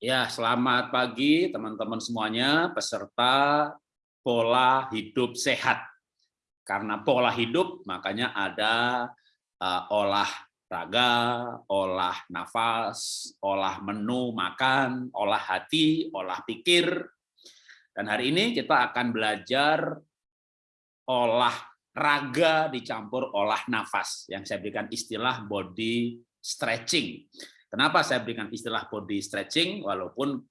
Ya, selamat pagi teman-teman semuanya, peserta pola hidup sehat. Karena pola hidup, makanya ada uh, olahraga, olah nafas, olah menu makan, olah hati, olah pikir. Dan hari ini kita akan belajar olah raga dicampur olah nafas, yang saya berikan istilah body stretching. Kenapa saya berikan istilah body stretching walaupun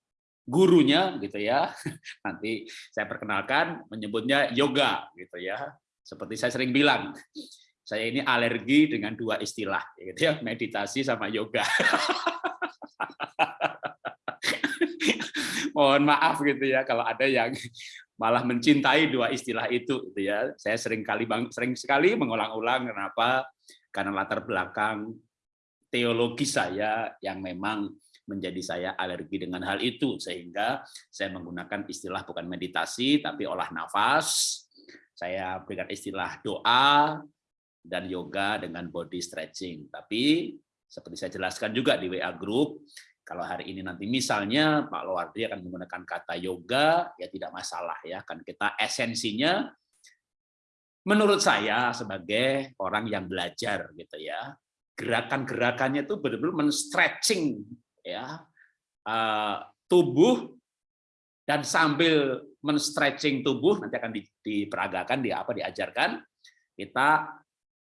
gurunya gitu ya. Nanti saya perkenalkan menyebutnya yoga gitu ya. Seperti saya sering bilang, saya ini alergi dengan dua istilah gitu ya, meditasi sama yoga. Mohon maaf gitu ya kalau ada yang malah mencintai dua istilah itu gitu ya. Saya sering kali sering sekali mengulang-ulang kenapa? Karena latar belakang teologi saya yang memang menjadi saya alergi dengan hal itu sehingga saya menggunakan istilah bukan meditasi tapi olah nafas. Saya berikan istilah doa dan yoga dengan body stretching. Tapi seperti saya jelaskan juga di WA group kalau hari ini nanti misalnya Pak Lowardi akan menggunakan kata yoga ya tidak masalah ya kan kita esensinya menurut saya sebagai orang yang belajar gitu ya gerakan-gerakannya itu benar-benar men-stretching ya uh, tubuh dan sambil men-stretching tubuh nanti akan diperagakan di apa diajarkan kita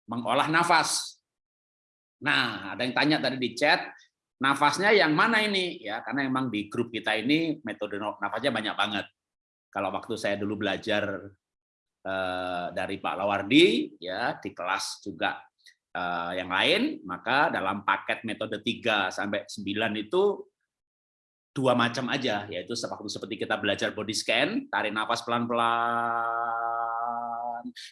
mengolah nafas. Nah, ada yang tanya tadi di chat, nafasnya yang mana ini? Ya, karena memang di grup kita ini metode nafasnya banyak banget. Kalau waktu saya dulu belajar uh, dari Pak Lawardi ya di kelas juga yang lain, maka dalam paket metode 3 sampai 9 itu dua macam aja, yaitu waktu seperti kita belajar body scan, tarik nafas pelan-pelan,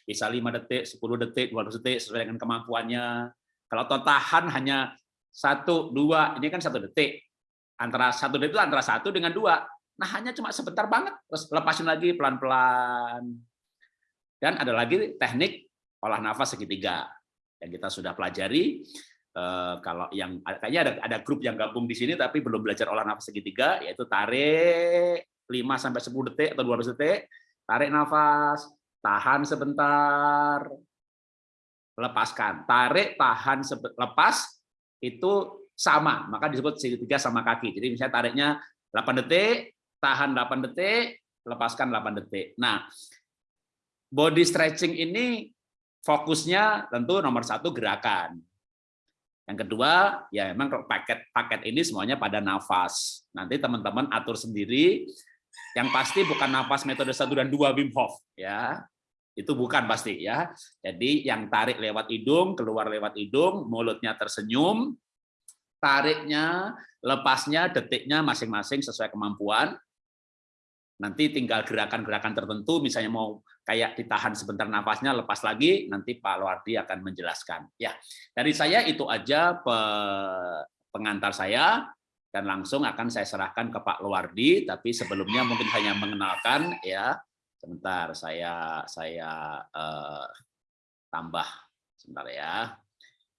bisa 5 detik, 10 detik, 20 detik sesuai dengan kemampuannya. Kalau tahan hanya satu, dua, ini kan satu detik. Antara satu detik itu antara satu dengan dua. Nah hanya cuma sebentar banget, terus lepasin lagi pelan-pelan. Dan ada lagi teknik olah nafas segitiga yang kita sudah pelajari. Uh, kalau yang kayaknya ada ada grup yang gabung di sini tapi belum belajar olah nafas segitiga yaitu tarik 5 sampai 10 detik atau 12 detik, tarik nafas, tahan sebentar, lepaskan. Tarik, tahan, lepas itu sama, maka disebut segitiga sama kaki. Jadi misalnya tariknya 8 detik, tahan 8 detik, lepaskan 8 detik. Nah, body stretching ini fokusnya tentu nomor satu gerakan. Yang kedua, ya memang paket-paket ini semuanya pada nafas. Nanti teman-teman atur sendiri. Yang pasti bukan nafas metode satu dan dua Wim Hof, ya. Itu bukan pasti ya. Jadi yang tarik lewat hidung, keluar lewat hidung, mulutnya tersenyum, tariknya, lepasnya, detiknya masing-masing sesuai kemampuan. Nanti tinggal gerakan-gerakan tertentu, misalnya mau kayak ditahan sebentar nafasnya, lepas lagi, nanti Pak Luardi akan menjelaskan. Ya, dari saya itu aja pengantar saya, dan langsung akan saya serahkan ke Pak Luardi, tapi sebelumnya mungkin hanya mengenalkan, ya, sebentar saya saya eh, tambah sebentar ya,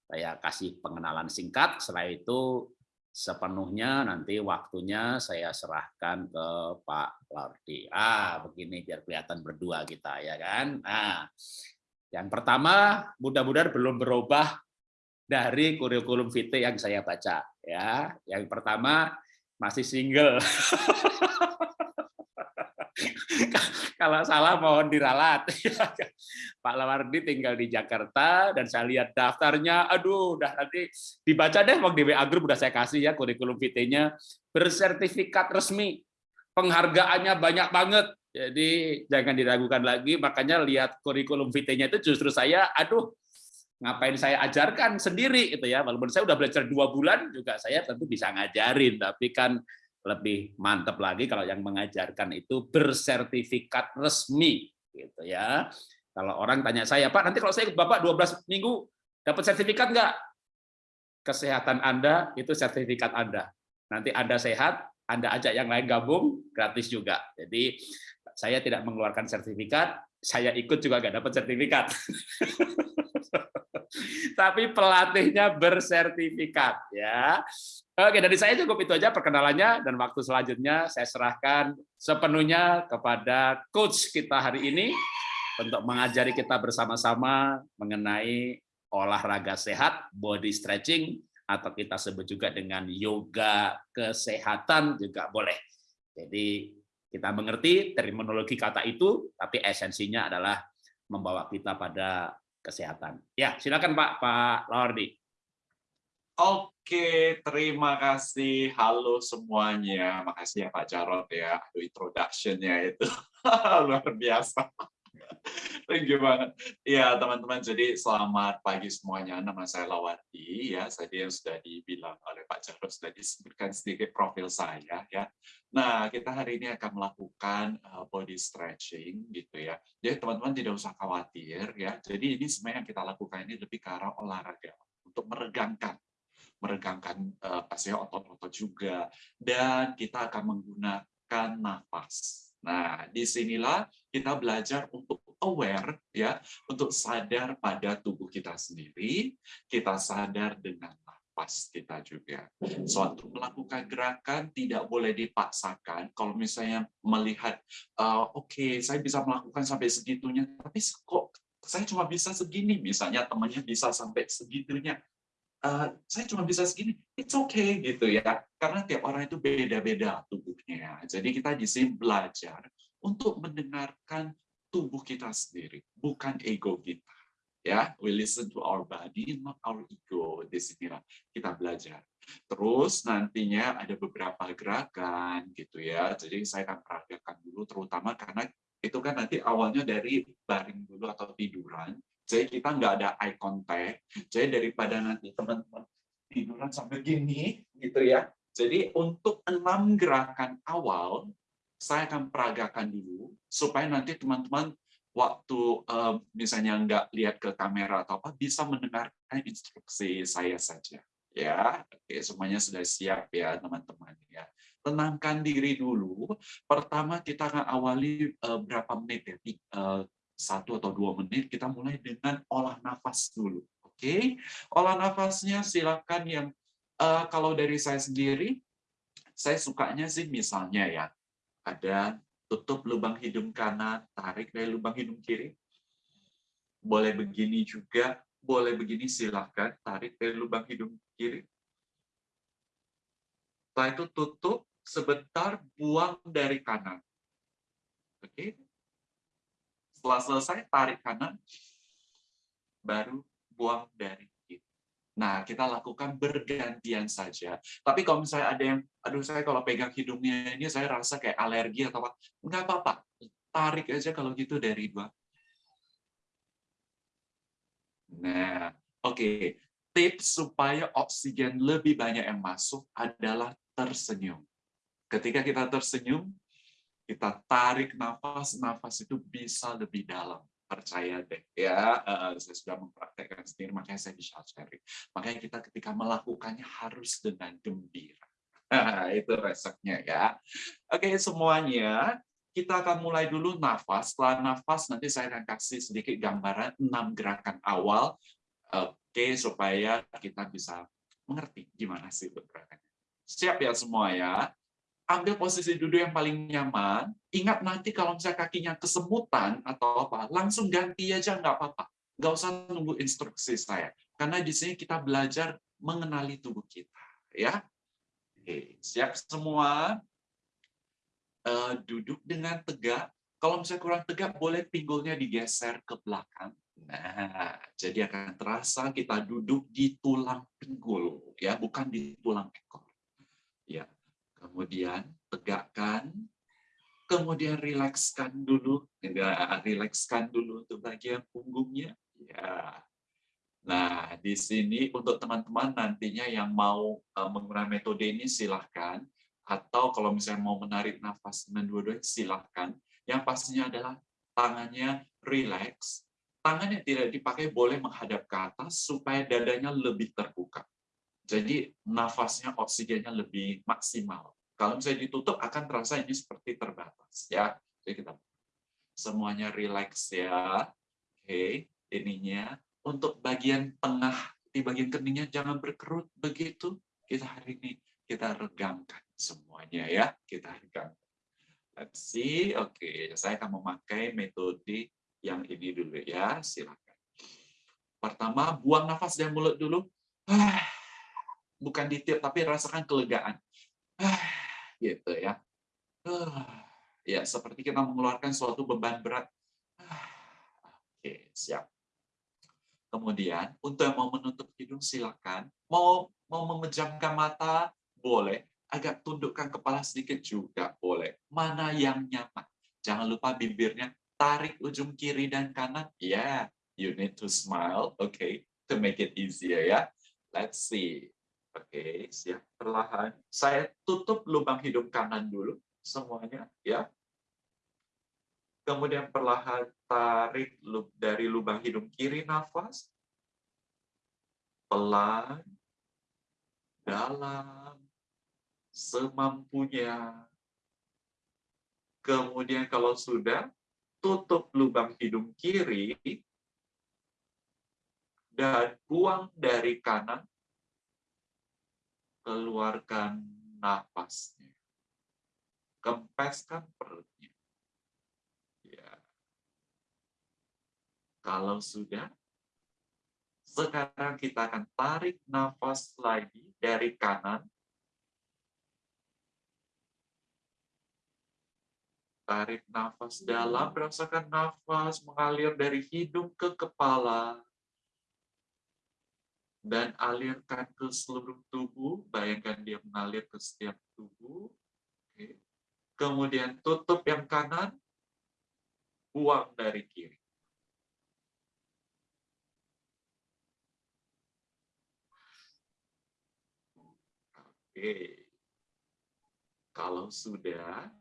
saya kasih pengenalan singkat. Setelah itu sepenuhnya nanti waktunya saya serahkan ke Pak Lardi. Ah, begini biar kelihatan berdua kita ya kan. Nah, yang pertama mudah-mudahan belum berubah dari kurikulum vitae yang saya baca ya. Yang pertama masih single. Kalau salah mohon diralat. Pak Lawardi tinggal di Jakarta dan saya lihat daftarnya, aduh, udah nanti dibaca deh, waktu di WA Group udah saya kasih ya kurikulum vitae-nya bersertifikat resmi, penghargaannya banyak banget. Jadi jangan diragukan lagi, makanya lihat kurikulum vitae-nya itu justru saya, aduh, ngapain saya ajarkan sendiri itu ya walaupun saya udah belajar dua bulan juga saya tentu bisa ngajarin tapi kan lebih mantap lagi kalau yang mengajarkan itu bersertifikat resmi gitu ya. Kalau orang tanya saya, Pak, nanti kalau saya ikut Bapak 12 minggu dapat sertifikat enggak? Kesehatan Anda itu sertifikat Anda. Nanti Anda sehat, Anda ajak yang lain gabung, gratis juga. Jadi saya tidak mengeluarkan sertifikat, saya ikut juga enggak dapat sertifikat. tapi pelatihnya bersertifikat ya. Oke, dari saya cukup itu aja perkenalannya dan waktu selanjutnya saya serahkan sepenuhnya kepada coach kita hari ini untuk mengajari kita bersama-sama mengenai olahraga sehat, body stretching atau kita sebut juga dengan yoga kesehatan juga boleh. Jadi kita mengerti terminologi kata itu, tapi esensinya adalah membawa kita pada kesehatan. Ya, silakan Pak Pak Lawardi. Oke, terima kasih. Halo semuanya. Makasih ya Pak Jarot ya. Aduh, introduction-nya itu luar biasa. Banget. Ya, teman-teman, jadi selamat pagi semuanya. Nama saya Lawati, ya. Tadi yang sudah dibilang oleh Pak Jarod, sudah disebutkan sedikit profil saya, ya. Nah, kita hari ini akan melakukan uh, body stretching, gitu ya. Jadi, teman-teman tidak usah khawatir, ya. Jadi, ini sebenarnya yang kita lakukan ini lebih ke arah olahraga, untuk meregangkan meregangkan uh, otot-otot juga dan kita akan menggunakan nafas Nah, di sinilah kita belajar untuk aware, ya, untuk sadar pada tubuh kita sendiri, kita sadar dengan nafas kita juga. Suatu melakukan gerakan tidak boleh dipaksakan. Kalau misalnya melihat, uh, oke, okay, saya bisa melakukan sampai segitunya, tapi kok saya cuma bisa segini, misalnya temannya bisa sampai segitunya, uh, saya cuma bisa segini, it's okay gitu ya. Karena tiap orang itu beda-beda tubuhnya. Jadi kita di sini belajar untuk mendengarkan tubuh kita sendiri, bukan ego kita. Ya, we listen to our body, not our ego. Di sinilah kita belajar. Terus nantinya ada beberapa gerakan gitu ya. Jadi saya akan peragakan dulu, terutama karena itu kan nanti awalnya dari baring dulu atau tiduran jadi kita nggak ada eye contact. Jadi daripada nanti teman-teman tiduran sampai gini, gitu ya. Jadi untuk enam gerakan awal, saya akan peragakan dulu, supaya nanti teman-teman waktu um, misalnya nggak lihat ke kamera atau apa, bisa mendengarkan instruksi saya saja. Ya, oke, semuanya sudah siap ya teman-teman ya. Tenangkan diri dulu. Pertama kita akan awali uh, berapa menit ya, satu atau dua menit, kita mulai dengan olah nafas dulu. Oke, okay? olah nafasnya silakan yang uh, kalau dari saya sendiri, saya sukanya sih misalnya ya, ada tutup lubang hidung kanan, tarik dari lubang hidung kiri. Boleh begini juga, boleh begini silakan, tarik dari lubang hidung kiri. Setelah itu tutup sebentar, buang dari kanan. Oke, okay? Setelah selesai, tarik kanan, baru buang dari kiri. Nah, kita lakukan bergantian saja. Tapi kalau misalnya ada yang, aduh saya kalau pegang hidungnya ini saya rasa kayak alergi atau apa, nggak apa-apa. Tarik aja kalau gitu dari dua. Nah, oke. Okay. Tips supaya oksigen lebih banyak yang masuk adalah tersenyum. Ketika kita tersenyum, kita tarik nafas, nafas itu bisa lebih dalam. Percaya deh, ya. Uh, saya sudah mempraktekkan sendiri, makanya saya bisa sharing. Makanya kita ketika melakukannya harus dengan gembira. itu resepnya ya. Oke, semuanya kita akan mulai dulu nafas. Setelah nafas, nanti saya akan kasih sedikit gambaran enam gerakan awal. Oke, supaya kita bisa mengerti gimana sih gerakannya. Siap ya semua ya? Ambil posisi duduk yang paling nyaman. Ingat nanti kalau misalnya kakinya kesemutan atau apa, langsung ganti aja nggak apa-apa. Nggak usah nunggu instruksi saya. Karena di sini kita belajar mengenali tubuh kita. ya. Oke, siap semua? Uh, duduk dengan tegak. Kalau misalnya kurang tegak, boleh pinggulnya digeser ke belakang. Nah, jadi akan terasa kita duduk di tulang pinggul, ya, bukan di tulang ekor. Ya, kemudian tegakkan, kemudian rilekskan dulu, rilekskan dulu untuk bagian punggungnya. Ya. Nah, di sini untuk teman-teman nantinya yang mau uh, menggunakan metode ini silahkan, atau kalau misalnya mau menarik nafas dengan dua-duanya silahkan. Yang pastinya adalah tangannya relax, tangan yang tidak dipakai boleh menghadap ke atas supaya dadanya lebih terbuka. Jadi nafasnya oksigennya lebih maksimal. Kalau misalnya ditutup akan terasa ini seperti terbatas ya. Jadi kita semuanya relax ya. Oke, ininya untuk bagian tengah di bagian keningnya jangan berkerut begitu. Kita hari ini kita regangkan semuanya ya, kita regangkan. Let's see, oke, okay. saya akan memakai metode yang ini dulu ya, silakan. Pertama, buang nafas dari mulut dulu. Bukan ditiup, tapi rasakan kelegaan. Gitu ya. Ya, seperti kita mengeluarkan suatu beban berat. Oke, siap. Kemudian, untuk yang mau menutup hidung, silakan. Mau mau memejamkan mata, boleh. Agak tundukkan kepala sedikit juga boleh. Mana yang nyaman. Jangan lupa bibirnya tarik ujung kiri dan kanan. Yeah, you need to smile, okay, to make it easier ya. Let's see. Oke, siap. Perlahan. Saya tutup lubang hidung kanan dulu semuanya, ya. Kemudian perlahan tarik dari lubang hidung kiri nafas. Pelan, dalam, semampunya. Kemudian kalau sudah, tutup lubang hidung kiri dan buang dari kanan. Keluarkan nafasnya. Kempeskan perutnya. Kalau sudah, sekarang kita akan tarik nafas lagi dari kanan. Tarik nafas dalam, rasakan nafas mengalir dari hidung ke kepala. Dan alirkan ke seluruh tubuh, bayangkan dia mengalir ke setiap tubuh. Kemudian tutup yang kanan, buang dari kiri. Oke. Kalau sudah,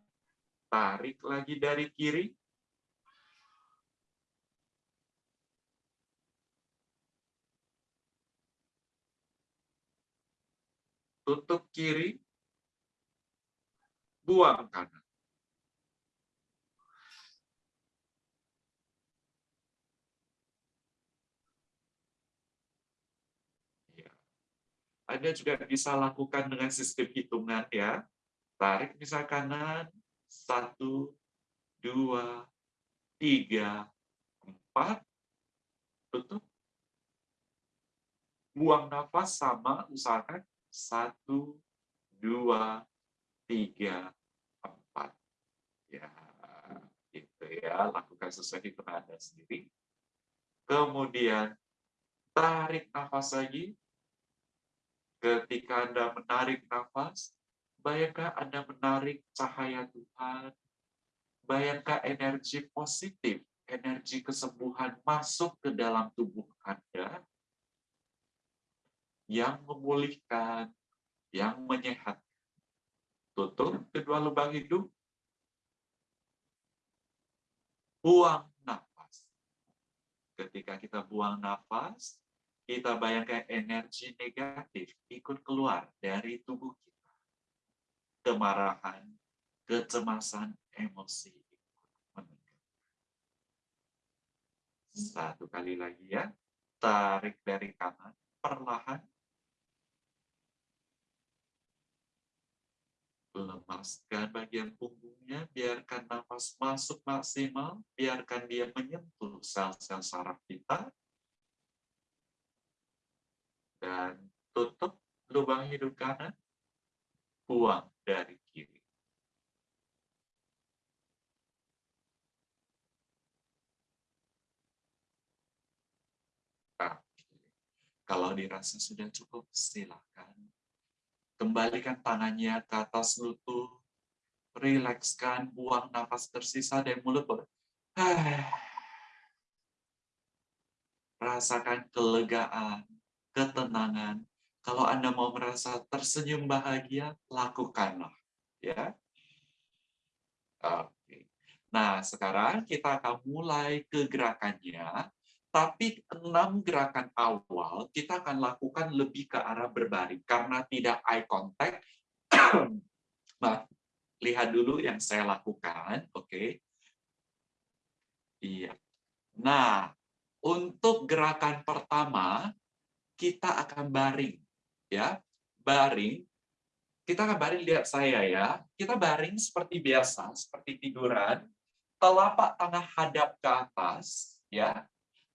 tarik lagi dari kiri. Tutup kiri. Buang kanan. Anda juga bisa lakukan dengan sistem hitungan ya. Tarik misal kanan, satu, dua, tiga, empat, tutup. Buang nafas sama, usahakan satu, dua, tiga, empat. Ya, gitu ya. Lakukan sesuai hitungan Anda sendiri. Kemudian tarik nafas lagi, Ketika Anda menarik nafas, bayangkan Anda menarik cahaya Tuhan, bayangkan energi positif, energi kesembuhan masuk ke dalam tubuh Anda, yang memulihkan, yang menyehatkan. Tutup kedua lubang hidung, buang nafas. Ketika kita buang nafas, kita bayangkan energi negatif ikut keluar dari tubuh kita. Kemarahan, kecemasan, emosi. Satu kali lagi ya, tarik dari kanan, perlahan. Lemaskan bagian punggungnya, biarkan nafas masuk maksimal, biarkan dia menyentuh sel-sel saraf kita, dan tutup lubang hidung kanan, buang dari kiri. Kalau dirasa sudah cukup, silakan. Kembalikan tangannya ke atas lutut, rilekskan, buang nafas tersisa dari mulut. Rasakan kelegaan, ketenangan. Kalau Anda mau merasa tersenyum bahagia, lakukanlah. Ya. Oke. Nah, sekarang kita akan mulai ke gerakannya. Tapi enam gerakan awal kita akan lakukan lebih ke arah berbaring. Karena tidak eye contact, nah, lihat dulu yang saya lakukan. Oke. Iya. Nah, untuk gerakan pertama kita akan baring ya. Baring. Kita akan baring lihat saya ya. Kita baring seperti biasa, seperti tiduran. Telapak tangan hadap ke atas ya.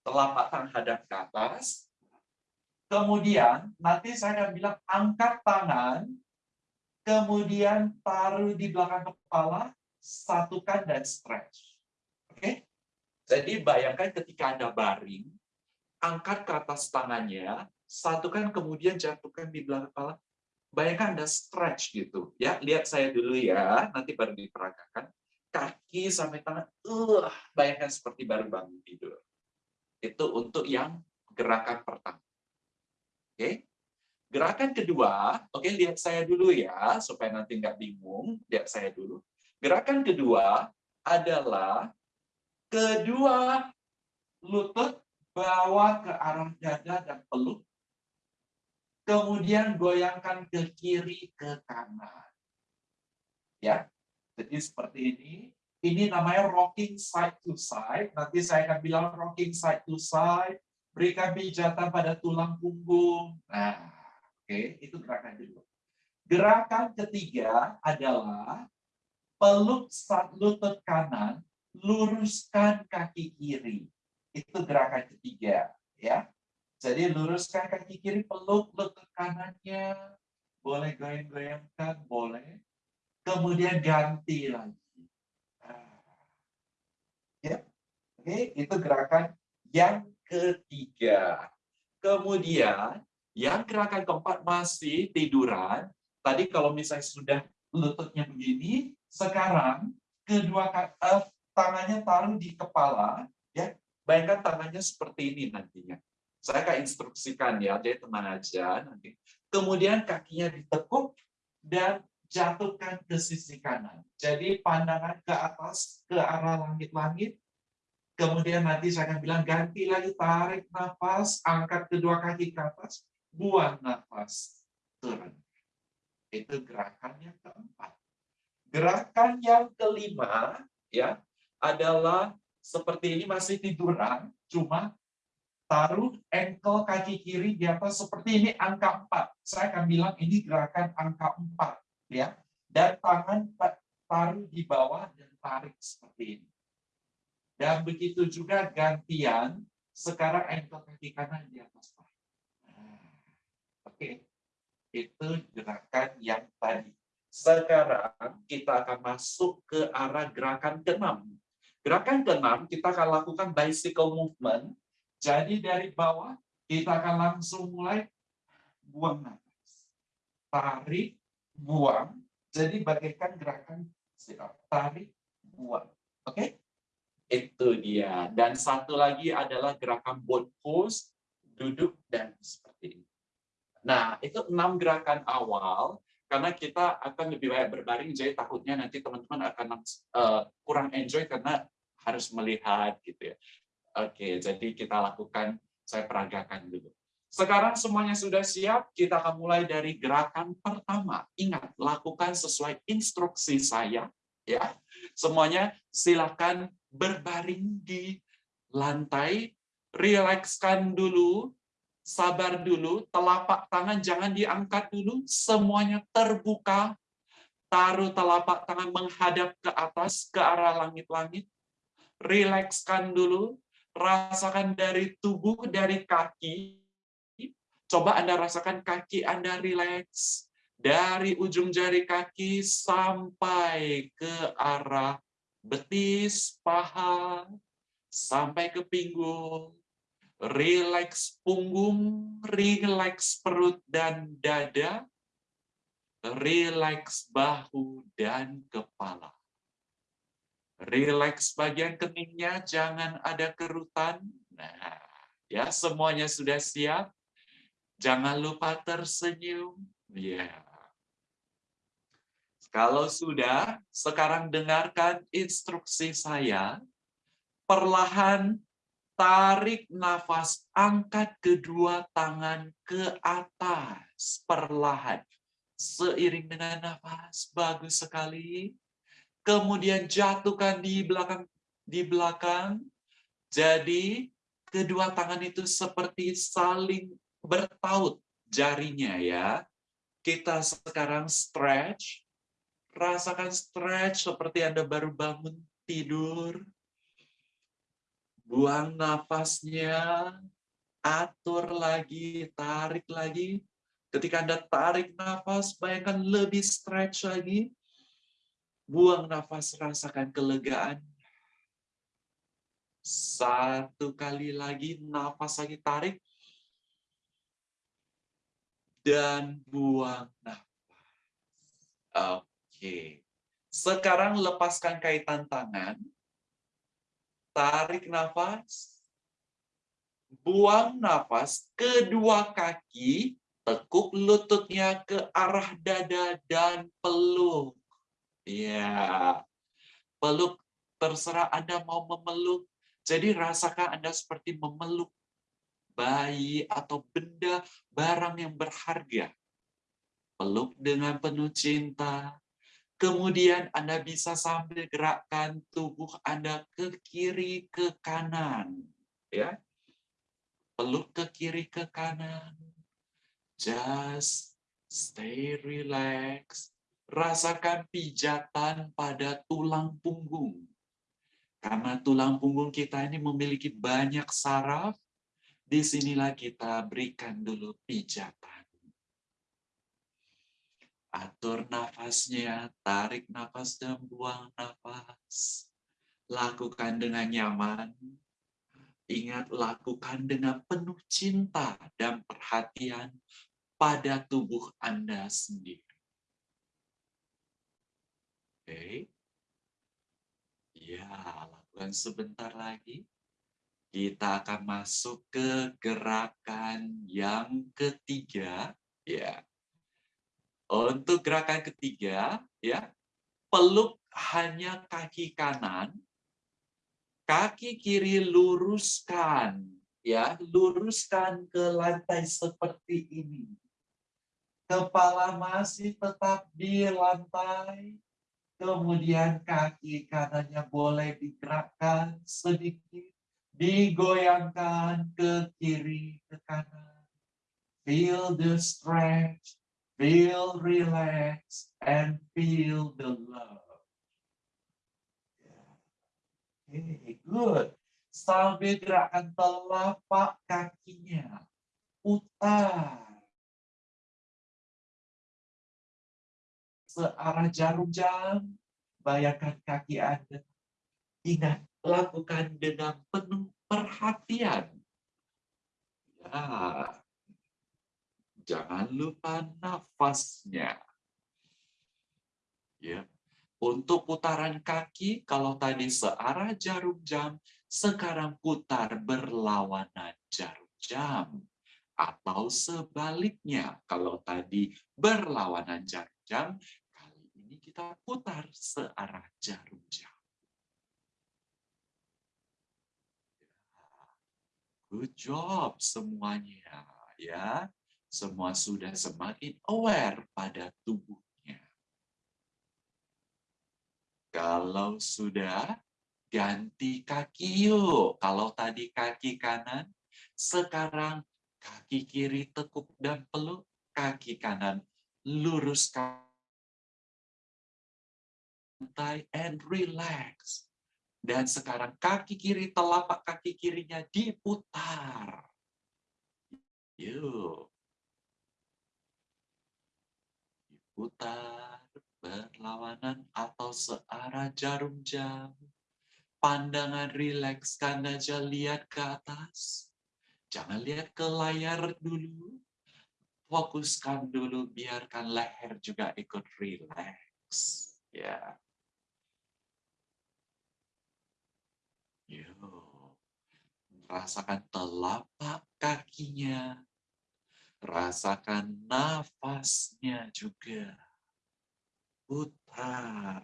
Telapak tangan hadap ke atas. Kemudian nanti saya akan bilang angkat tangan kemudian taruh di belakang kepala, satukan dan stretch. Oke? Jadi bayangkan ketika Anda baring, angkat ke atas tangannya, satukan kemudian jatuhkan di belakang kepala. Bayangkan Anda stretch gitu. ya. Lihat saya dulu ya, nanti baru diperagakan. Kaki sampai tangan, uh, bayangkan seperti baru bangun tidur. Itu untuk yang gerakan pertama. Oke. Gerakan kedua, oke lihat saya dulu ya, supaya nanti nggak bingung, lihat saya dulu. Gerakan kedua adalah Kedua, lutut bawa ke arah dada dan peluk. Kemudian goyangkan ke kiri, ke kanan. Ya, jadi seperti ini. Ini namanya rocking side to side. Nanti saya akan bilang rocking side to side. Berikan pijatan pada tulang punggung. Nah, oke, okay, itu gerakan kedua. Gerakan ketiga adalah peluk lutut kanan luruskan kaki kiri. Itu gerakan ketiga, ya. Jadi luruskan kaki kiri, peluk lutut kanannya, boleh goyang-goyangkan, boleh. Kemudian ganti lagi. Ya, oke, itu gerakan yang ketiga. Kemudian yang gerakan keempat masih tiduran. Tadi kalau misalnya sudah lututnya begini, sekarang kedua uh, tangannya taruh di kepala, ya. Bayangkan tangannya seperti ini nantinya. Saya akan instruksikan ya, jadi teman aja nanti. Kemudian kakinya ditekuk dan jatuhkan ke sisi kanan. Jadi pandangan ke atas, ke arah langit-langit. Kemudian nanti saya akan bilang ganti lagi, tarik nafas, angkat kedua kaki ke atas, buang nafas, turun. Itu gerakan yang keempat. Gerakan yang kelima, ya adalah seperti ini masih tiduran, cuma taruh ankle kaki kiri di atas seperti ini angka 4. Saya akan bilang ini gerakan angka 4 ya. Dan tangan taruh di bawah dan tarik seperti ini. Dan begitu juga gantian, sekarang ankle kaki kanan di atas nah, Oke. Itu gerakan yang tadi. Sekarang kita akan masuk ke arah gerakan ke-6 Gerakan keenam kita akan lakukan bicycle movement. Jadi dari bawah kita akan langsung mulai buang nafas. Tarik, buang. Jadi bagaikan gerakan tarik, buang. Oke? Okay? Itu dia. Dan satu lagi adalah gerakan boat pose, duduk dan seperti ini. Nah, itu enam gerakan awal karena kita akan lebih banyak berbaring, jadi takutnya nanti teman-teman akan uh, kurang enjoy karena harus melihat gitu ya. Oke, jadi kita lakukan, saya peragakan dulu. Sekarang semuanya sudah siap, kita akan mulai dari gerakan pertama. Ingat, lakukan sesuai instruksi saya. ya. Semuanya silakan berbaring di lantai, rilekskan dulu, sabar dulu, telapak tangan jangan diangkat dulu, semuanya terbuka, taruh telapak tangan menghadap ke atas, ke arah langit-langit, rilekskan dulu, rasakan dari tubuh, dari kaki, coba Anda rasakan kaki Anda rileks, dari ujung jari kaki sampai ke arah betis, paha, sampai ke pinggul, rileks punggung, rileks perut dan dada, rileks bahu dan kepala. Rileks bagian keningnya, jangan ada kerutan. Nah, ya semuanya sudah siap. Jangan lupa tersenyum. Ya. Kalau sudah, sekarang dengarkan instruksi saya. Perlahan tarik nafas, angkat kedua tangan ke atas. Perlahan. Seiring dengan nafas, bagus sekali. Kemudian jatuhkan di belakang di belakang. Jadi kedua tangan itu seperti saling bertaut jarinya ya. Kita sekarang stretch, rasakan stretch seperti Anda baru bangun tidur. Buang nafasnya, atur lagi, tarik lagi. Ketika Anda tarik nafas, bayangkan lebih stretch lagi. Buang nafas, rasakan kelegaan. Satu kali lagi, nafas lagi tarik. Dan buang nafas. Oke. Sekarang lepaskan kaitan tangan. Tarik nafas. Buang nafas. Kedua kaki tekuk lututnya ke arah dada dan peluk. Ya, peluk terserah Anda mau memeluk. Jadi rasakan Anda seperti memeluk bayi atau benda barang yang berharga. Peluk dengan penuh cinta. Kemudian Anda bisa sambil gerakkan tubuh Anda ke kiri ke kanan, ya. Peluk ke kiri ke kanan. Just stay relaxed rasakan pijatan pada tulang punggung. Karena tulang punggung kita ini memiliki banyak saraf, di sinilah kita berikan dulu pijatan. Atur nafasnya, tarik nafas dan buang nafas. Lakukan dengan nyaman. Ingat, lakukan dengan penuh cinta dan perhatian pada tubuh Anda sendiri. Oke. Ya, lakukan sebentar lagi. Kita akan masuk ke gerakan yang ketiga, ya. Untuk gerakan ketiga, ya, peluk hanya kaki kanan, kaki kiri luruskan, ya, luruskan ke lantai seperti ini. Kepala masih tetap di lantai, Kemudian kaki kanannya boleh digerakkan sedikit, digoyangkan ke kiri, ke kanan. Feel the stretch, feel relax, and feel the love. Okay, good. Sambil gerakan telapak kakinya, putar. searah jarum jam, bayangkan kaki Anda. Ingat, lakukan dengan penuh perhatian. Ya, jangan lupa nafasnya. Ya, untuk putaran kaki, kalau tadi searah jarum jam, sekarang putar berlawanan jarum jam. Atau sebaliknya, kalau tadi berlawanan jarum jam, kita putar searah jarum jam. Good job semuanya ya. Semua sudah semakin aware pada tubuhnya. Kalau sudah, ganti kaki yuk. Kalau tadi kaki kanan, sekarang kaki kiri tekuk dan peluk, kaki kanan luruskan and relax. Dan sekarang kaki kiri, telapak kaki kirinya diputar. Yuk. Diputar, berlawanan atau searah jarum jam. Pandangan rilekskan aja lihat ke atas. Jangan lihat ke layar dulu. Fokuskan dulu, biarkan leher juga ikut rileks. Ya. Yuk. Rasakan telapak kakinya. Rasakan nafasnya juga. Putar.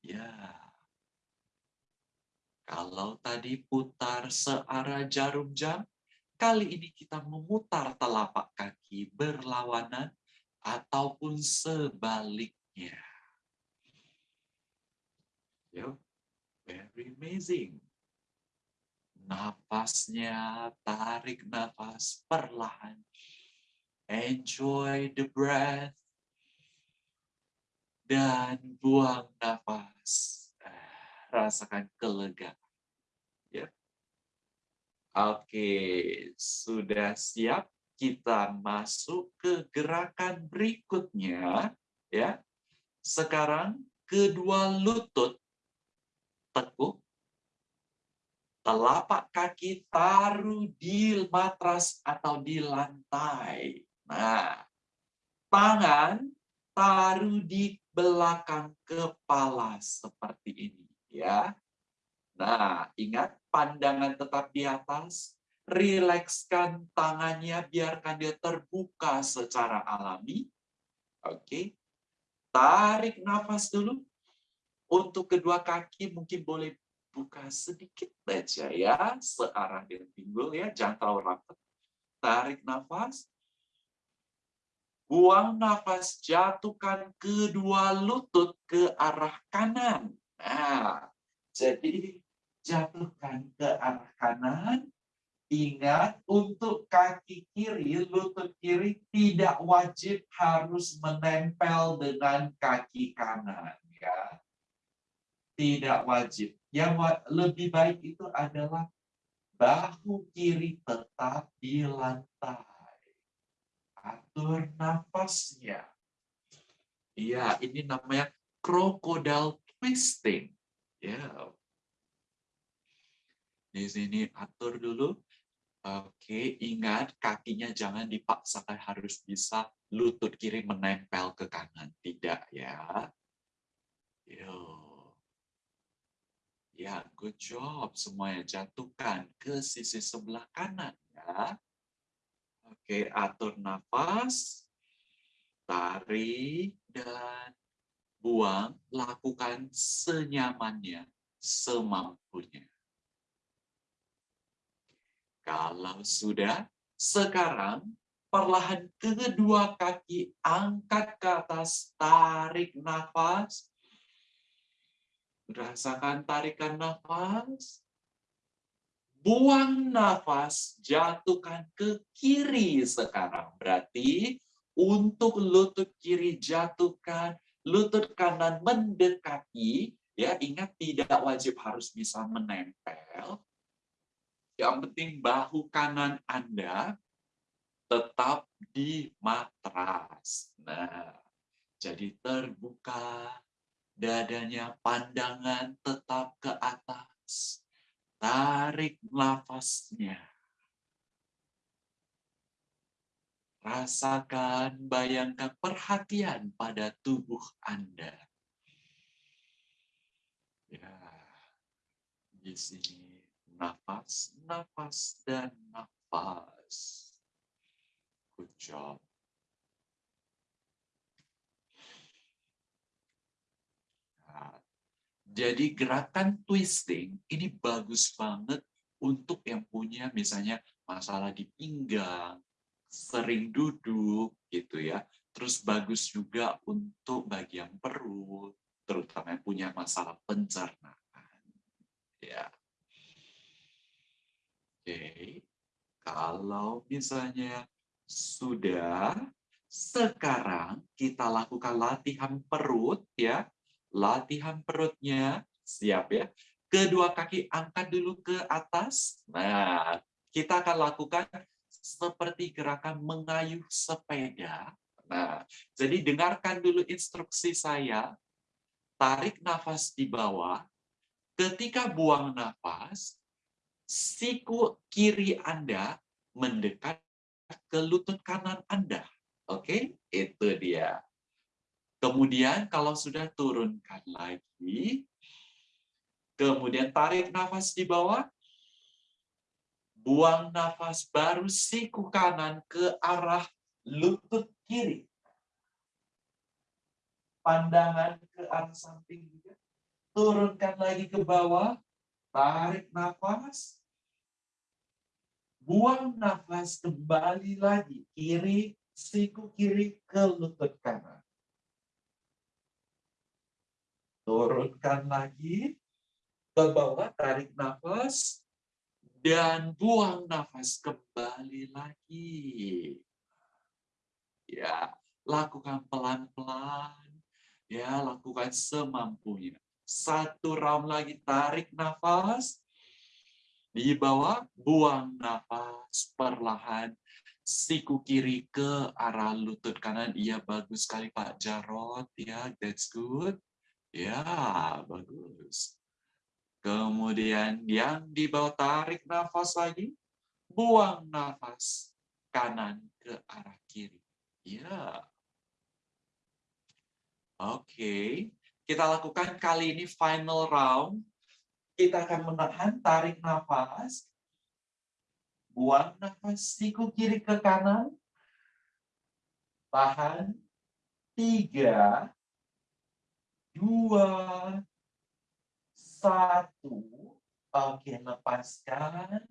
Ya. Kalau tadi putar searah jarum jam, kali ini kita memutar telapak kaki berlawanan ataupun sebaliknya. Yo, very amazing. Napasnya, tarik nafas perlahan. Enjoy the breath. Dan buang nafas. Rasakan kelegaan. Ya. Oke, sudah siap? Kita masuk ke gerakan berikutnya. Ya. Sekarang kedua lutut tekuk telapak kaki taruh di matras atau di lantai. Nah, tangan taruh di belakang kepala seperti ini ya. Nah, ingat pandangan tetap di atas, rilekskan tangannya biarkan dia terbuka secara alami. Oke. Tarik nafas dulu. Untuk kedua kaki mungkin boleh buka sedikit saja ya, searah dengan pinggul ya, jangan terlalu rapat. Tarik nafas. Buang nafas, jatuhkan kedua lutut ke arah kanan. Nah, jadi jatuhkan ke arah kanan. Ingat, untuk kaki kiri, lutut kiri tidak wajib harus menempel dengan kaki kanan. ya Tidak wajib yang lebih baik itu adalah bahu kiri tetap di lantai. Atur nafasnya. Iya, ini namanya crocodile twisting. Ya. Di sini atur dulu. Oke, ingat kakinya jangan dipaksakan harus bisa lutut kiri menempel ke kanan. Tidak ya. Yo. Ya, good job. Semuanya jatuhkan ke sisi sebelah kanan. ya. Oke, atur nafas. Tarik dan buang. Lakukan senyamannya, semampunya. Kalau sudah, sekarang perlahan kedua kaki angkat ke atas, tarik nafas, Rasakan tarikan nafas. Buang nafas, jatuhkan ke kiri sekarang. Berarti untuk lutut kiri jatuhkan, lutut kanan mendekati, ya ingat tidak wajib harus bisa menempel. Yang penting bahu kanan Anda tetap di matras. Nah, jadi terbuka dadanya pandangan tetap ke atas. Tarik nafasnya. Rasakan, bayangkan perhatian pada tubuh Anda. Ya, di sini nafas, nafas, dan nafas. Good job. Jadi gerakan twisting ini bagus banget untuk yang punya misalnya masalah di pinggang, sering duduk gitu ya. Terus bagus juga untuk bagian perut, terutama yang punya masalah pencernaan. Ya. Oke. Kalau misalnya sudah sekarang kita lakukan latihan perut ya latihan perutnya, siap ya. Kedua kaki angkat dulu ke atas. Nah, kita akan lakukan seperti gerakan mengayuh sepeda. Nah, jadi dengarkan dulu instruksi saya. Tarik nafas di bawah. Ketika buang nafas, siku kiri Anda mendekat ke lutut kanan Anda. Oke, itu dia. Kemudian kalau sudah turunkan lagi, kemudian tarik nafas di bawah, buang nafas baru siku kanan ke arah lutut kiri. Pandangan ke arah samping juga. Turunkan lagi ke bawah, tarik nafas, buang nafas kembali lagi kiri siku kiri ke lutut kanan Turunkan lagi ke bawah, tarik nafas, dan buang nafas kembali lagi. Ya, lakukan pelan-pelan. Ya, lakukan semampunya. Satu round lagi, tarik nafas. Di bawah, buang nafas perlahan. Siku kiri ke arah lutut kanan. Iya, bagus sekali Pak Jarot. Ya, that's good. Ya, bagus. Kemudian yang di bawah tarik nafas lagi, buang nafas kanan ke arah kiri. Ya. Oke, kita lakukan kali ini final round. Kita akan menahan tarik nafas. Buang nafas siku kiri ke kanan. Tahan. Tiga. Dua satu. Oke, lepaskan.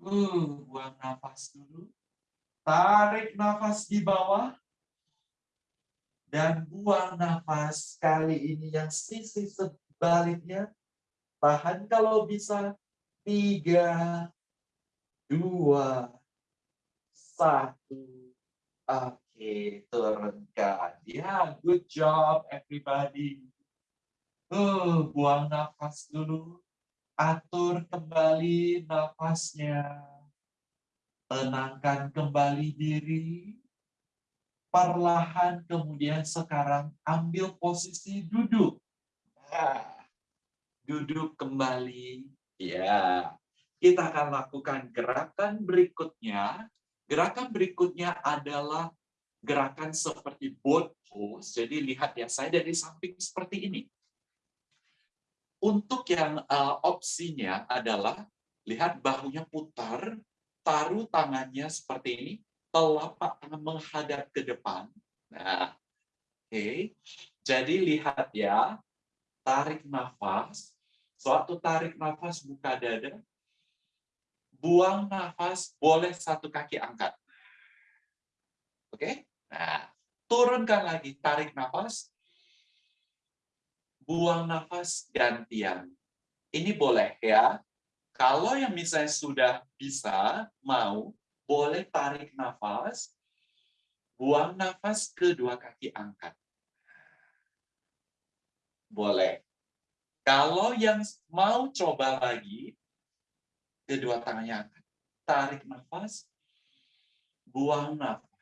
Uh, buang nafas dulu. Tarik nafas di bawah. Dan buang nafas kali ini yang sisi sebaliknya. Tahan kalau bisa. Tiga, dua, satu. Oke, turunkan. Ya, good job everybody. Uh, buang nafas dulu. Atur kembali nafasnya. Tenangkan kembali diri. Perlahan kemudian sekarang ambil posisi duduk. Nah, duduk kembali. Ya, kita akan lakukan gerakan berikutnya. Gerakan berikutnya adalah gerakan seperti boat pose. Jadi lihat ya, saya dari samping seperti ini. Untuk yang uh, opsinya adalah lihat bahunya putar, taruh tangannya seperti ini, telapak tangan menghadap ke depan. Nah, oke. Okay. Jadi lihat ya, tarik nafas. Suatu tarik nafas buka dada. Buang nafas, boleh satu kaki angkat. Oke? Okay? Nah, turunkan lagi, tarik nafas buang nafas gantian. Ini boleh ya. Kalau yang misalnya sudah bisa, mau, boleh tarik nafas, buang nafas kedua kaki angkat. Boleh. Kalau yang mau coba lagi, kedua tangannya angkat. Tarik nafas, buang nafas.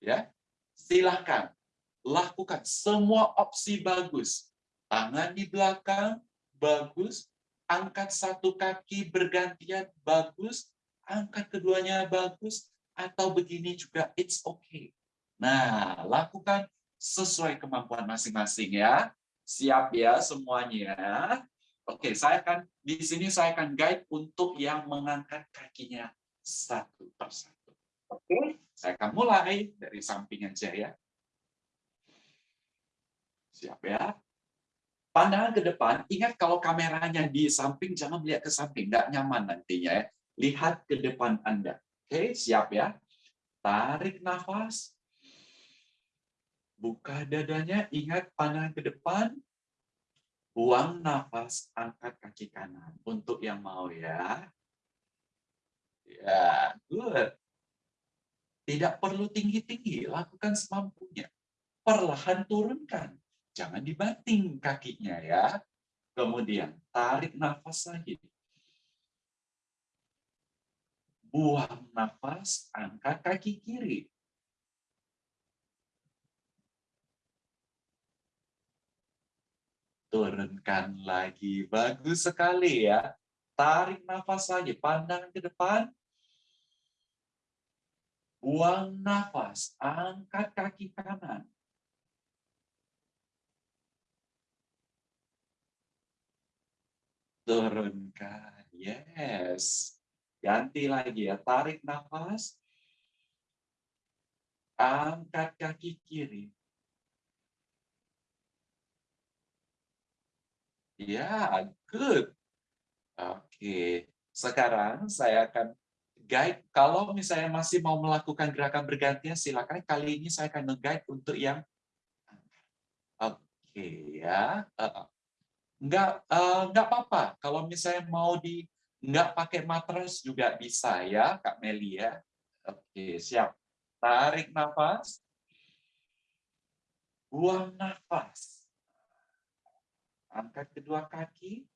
Ya, silahkan lakukan semua opsi bagus. Tangan di belakang, bagus. Angkat satu kaki bergantian, bagus. Angkat keduanya, bagus. Atau begini juga, it's okay. Nah, lakukan sesuai kemampuan masing-masing ya. Siap ya semuanya. Oke, saya akan di sini saya akan guide untuk yang mengangkat kakinya satu persatu. Oke. Saya akan mulai dari samping aja ya. Siap ya. Pandangan ke depan, ingat kalau kameranya di samping, jangan melihat ke samping, nggak nyaman nantinya ya. Lihat ke depan Anda. Oke, siap ya. Tarik nafas. Buka dadanya, ingat pandangan ke depan. Buang nafas, angkat kaki kanan. Untuk yang mau ya. Ya, good. Tidak perlu tinggi-tinggi, lakukan semampunya. Perlahan turunkan, jangan dibanting kakinya ya. Kemudian tarik nafas lagi. Buang nafas, angkat kaki kiri. Turunkan lagi, bagus sekali ya. Tarik nafas lagi, pandang ke depan, Buang nafas, angkat kaki kanan. Turunkan, yes. Ganti lagi ya, tarik nafas. Angkat kaki kiri. Ya, good. Oke, sekarang saya akan guide kalau misalnya masih mau melakukan gerakan bergantian silakan kali ini saya akan nge-guide untuk yang oke okay, ya uh, enggak apa-apa. Kalau misalnya mau di enggak pakai matras juga bisa ya, Kak Melia. Oke, siap. Tarik nafas. Buang nafas. Angkat kedua kaki.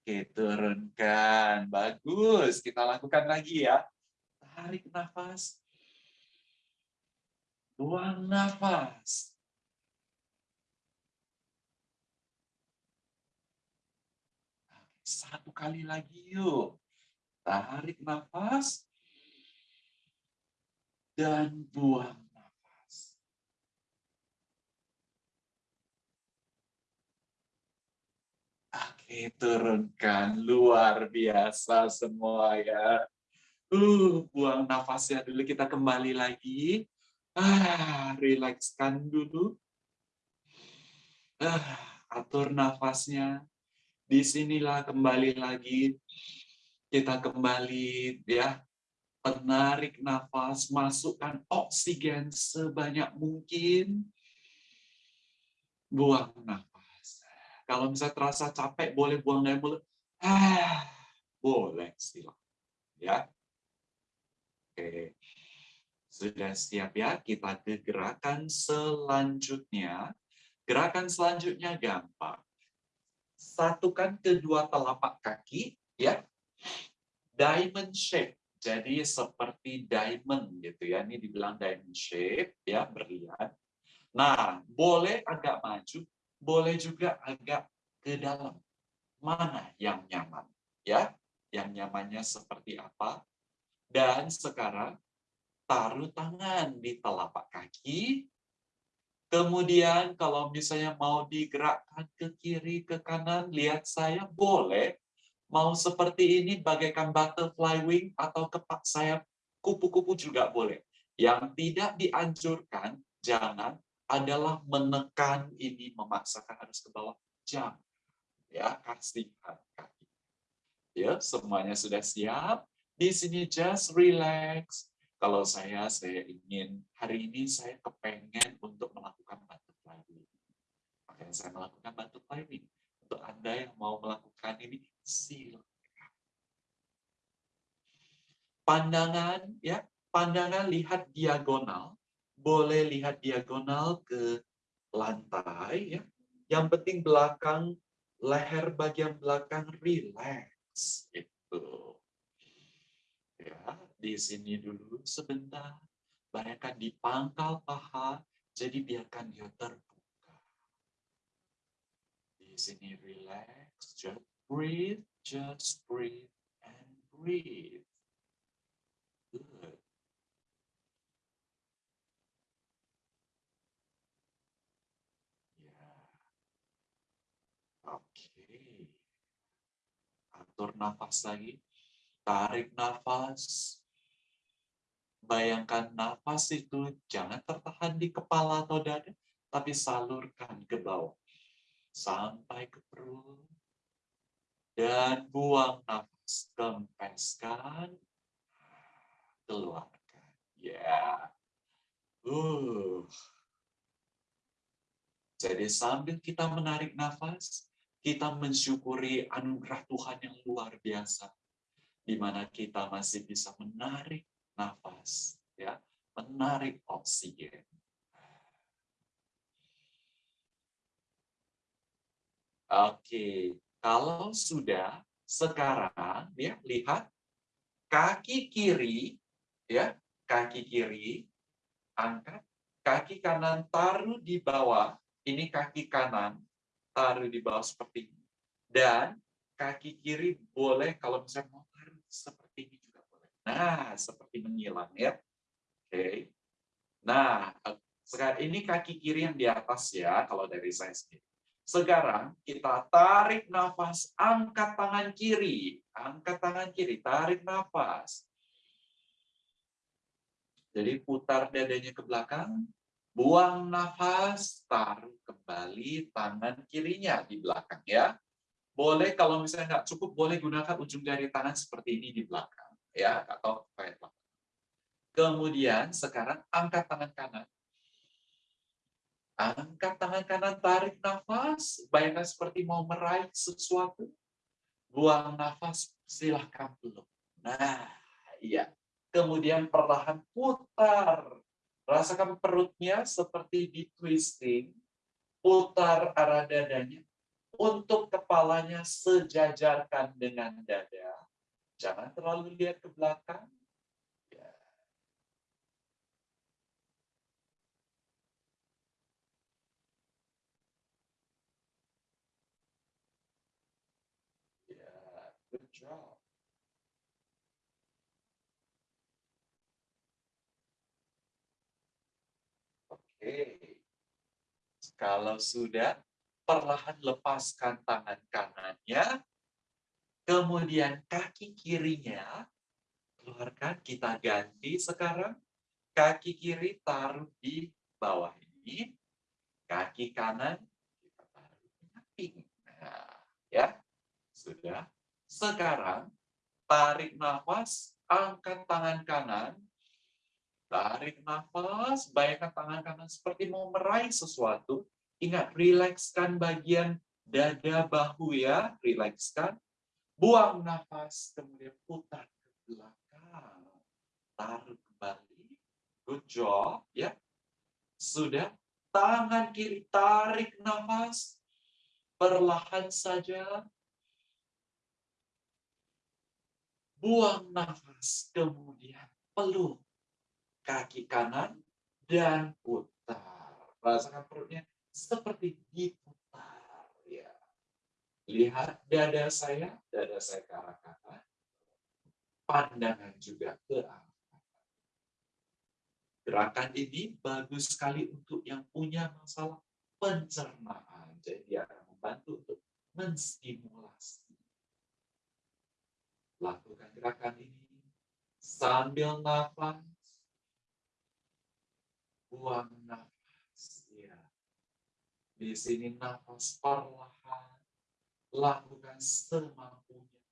Oke, turunkan. Bagus. Kita lakukan lagi ya. Tarik nafas. Buang nafas. Satu kali lagi yuk. Tarik nafas. Dan buang nafas. Oke, turunkan. Luar biasa semua ya. Uh, buang nafasnya dulu. Kita kembali lagi. Ah, rilekskan dulu. Ah, atur nafasnya. Di sinilah kembali lagi. Kita kembali ya. Menarik nafas, masukkan oksigen sebanyak mungkin. Buang nafas. Kalau misalnya terasa capek, boleh buang dari mulut. Ah, boleh silakan. Ya. Oke. Sudah siap ya? Kita ke gerakan selanjutnya. Gerakan selanjutnya gampang. Satukan kedua telapak kaki, ya. Diamond shape. Jadi seperti diamond gitu ya. Ini dibilang diamond shape, ya, berlian. Nah, boleh agak maju, boleh juga agak ke dalam. Mana yang nyaman? Ya, yang nyamannya seperti apa? Dan sekarang taruh tangan di telapak kaki. Kemudian kalau misalnya mau digerakkan ke kiri, ke kanan, lihat saya boleh. Mau seperti ini bagaikan butterfly wing atau kepak sayap kupu-kupu juga boleh. Yang tidak dianjurkan, jangan adalah menekan ini, memaksakan harus ke bawah. Jangan. Ya, kasihkan kaki. Ya, semuanya sudah siap. Di sini just relax kalau saya, saya ingin, hari ini saya kepengen untuk melakukan butterfly wing. Makanya saya melakukan butterfly wing. Untuk Anda yang mau melakukan ini, silakan. Pandangan, ya, pandangan lihat diagonal. Boleh lihat diagonal ke lantai, ya. Yang penting belakang, leher bagian belakang relax. Itu. Ya, di sini dulu sebentar. Bayangkan di pangkal paha, jadi biarkan dia terbuka. Di sini relax, just breathe, just breathe, and breathe. Good. Ya. Oke. Atur nafas lagi. Tarik nafas. Bayangkan nafas itu jangan tertahan di kepala atau dada, tapi salurkan ke bawah. Sampai ke perut. Dan buang nafas. Kempeskan. Keluarkan. Ya. Yeah. Uh. Jadi sambil kita menarik nafas, kita mensyukuri anugerah Tuhan yang luar biasa. Di mana kita masih bisa menarik nafas, ya, menarik oksigen. Oke, kalau sudah sekarang ya lihat kaki kiri ya, kaki kiri angkat, kaki kanan taruh di bawah. Ini kaki kanan taruh di bawah seperti ini. Dan kaki kiri boleh kalau misalnya mau taruh seperti ini Nah, seperti menghilang ya. Oke. Nah, sekarang ini kaki kiri yang di atas ya, kalau dari saya sendiri. Sekarang kita tarik nafas, angkat tangan kiri. Angkat tangan kiri, tarik nafas. Jadi putar dadanya ke belakang, buang nafas, taruh kembali tangan kirinya di belakang ya. Boleh kalau misalnya nggak cukup, boleh gunakan ujung jari tangan seperti ini di belakang ya atau kayak Kemudian sekarang angkat tangan kanan. Angkat tangan kanan, tarik nafas. Bayangkan seperti mau meraih sesuatu. Buang nafas, silahkan peluk. Nah, iya. Kemudian perlahan putar. Rasakan perutnya seperti di twisting. Putar arah dadanya. Untuk kepalanya sejajarkan dengan dada. Jangan terlalu lihat ke belakang. Ya. Ya, good job. Kalau sudah, perlahan lepaskan tangan kanannya. Kemudian kaki kirinya, keluarkan, kita ganti sekarang. Kaki kiri taruh di bawah ini. Kaki kanan, kita taruh di samping. Nah, ya, sudah. Sekarang, tarik nafas, angkat tangan kanan, Tarik nafas, bayangkan tangan kanan seperti mau meraih sesuatu. Ingat, rilekskan bagian dada bahu ya, rilekskan. Buang nafas, kemudian putar ke belakang. Taruh kembali. Good job, ya. Sudah. Tangan kiri tarik nafas. Perlahan saja. Buang nafas, kemudian peluk kaki kanan dan putar. Rasakan perutnya seperti diputar. Ya. Lihat dada saya, dada saya ke arah kanan. Pandangan juga ke arah kanan. Gerakan ini bagus sekali untuk yang punya masalah pencernaan. Jadi akan membantu untuk menstimulasi. Lakukan gerakan ini sambil nafas buang nafas. Ya. Di sini nafas perlahan, lakukan semampunya.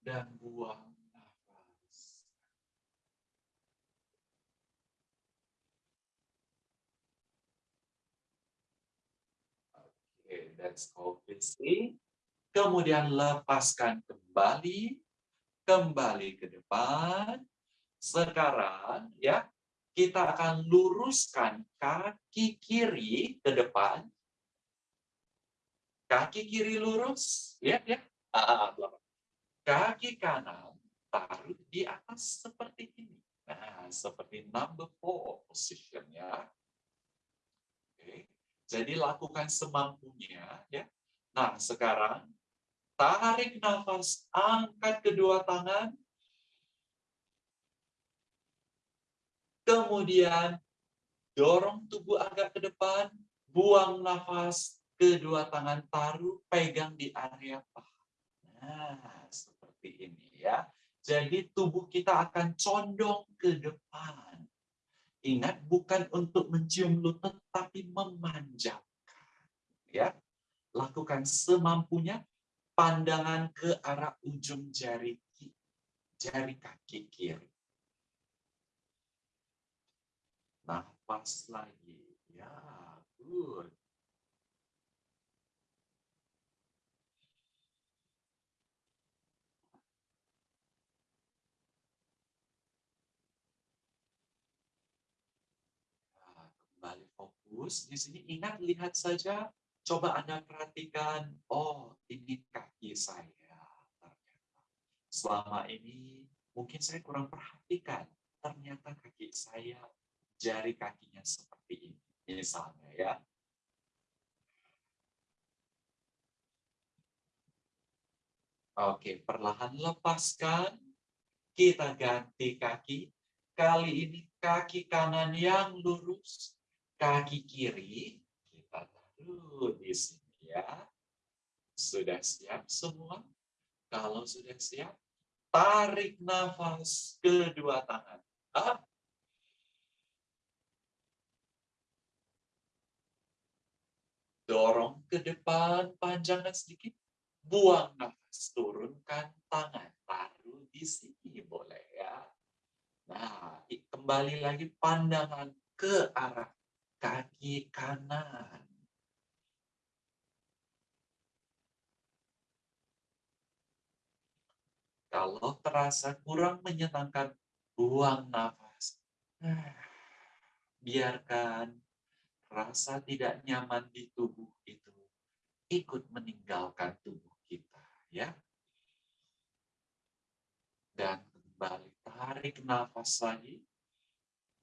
Dan buang nafas. Oke, that's called. Kemudian lepaskan kembali, kembali ke depan. Sekarang ya, kita akan luruskan kaki kiri ke depan. Kaki kiri lurus, ya, ya. Kaki kanan taruh di atas seperti ini. Nah, seperti number four position ya. Oke. Jadi lakukan semampunya ya. Nah, sekarang tarik nafas, angkat kedua tangan, Kemudian dorong tubuh agak ke depan, buang nafas, kedua tangan taruh, pegang di area paha. Nah, seperti ini ya. Jadi tubuh kita akan condong ke depan. Ingat, bukan untuk mencium lutut, tapi memanjangkan. Ya, lakukan semampunya, pandangan ke arah ujung jari jari kaki kiri. Nafas lagi. Ya, good. Nah, kembali fokus. Di sini ingat, lihat saja. Coba Anda perhatikan, oh ini kaki saya. Ternyata. Selama ini mungkin saya kurang perhatikan. Ternyata kaki saya jari kakinya seperti ini. Misalnya ya. Oke, perlahan lepaskan. Kita ganti kaki. Kali ini kaki kanan yang lurus. Kaki kiri kita taruh di sini ya. Sudah siap semua? Kalau sudah siap, tarik nafas kedua tangan. Up dorong ke depan, panjangkan sedikit, buang nafas, turunkan tangan, taruh di sini boleh ya. Nah, kembali lagi pandangan ke arah kaki kanan. Kalau terasa kurang menyenangkan, buang nafas. Biarkan rasa tidak nyaman di tubuh itu ikut meninggalkan tubuh kita, ya. Dan kembali tarik nafas lagi,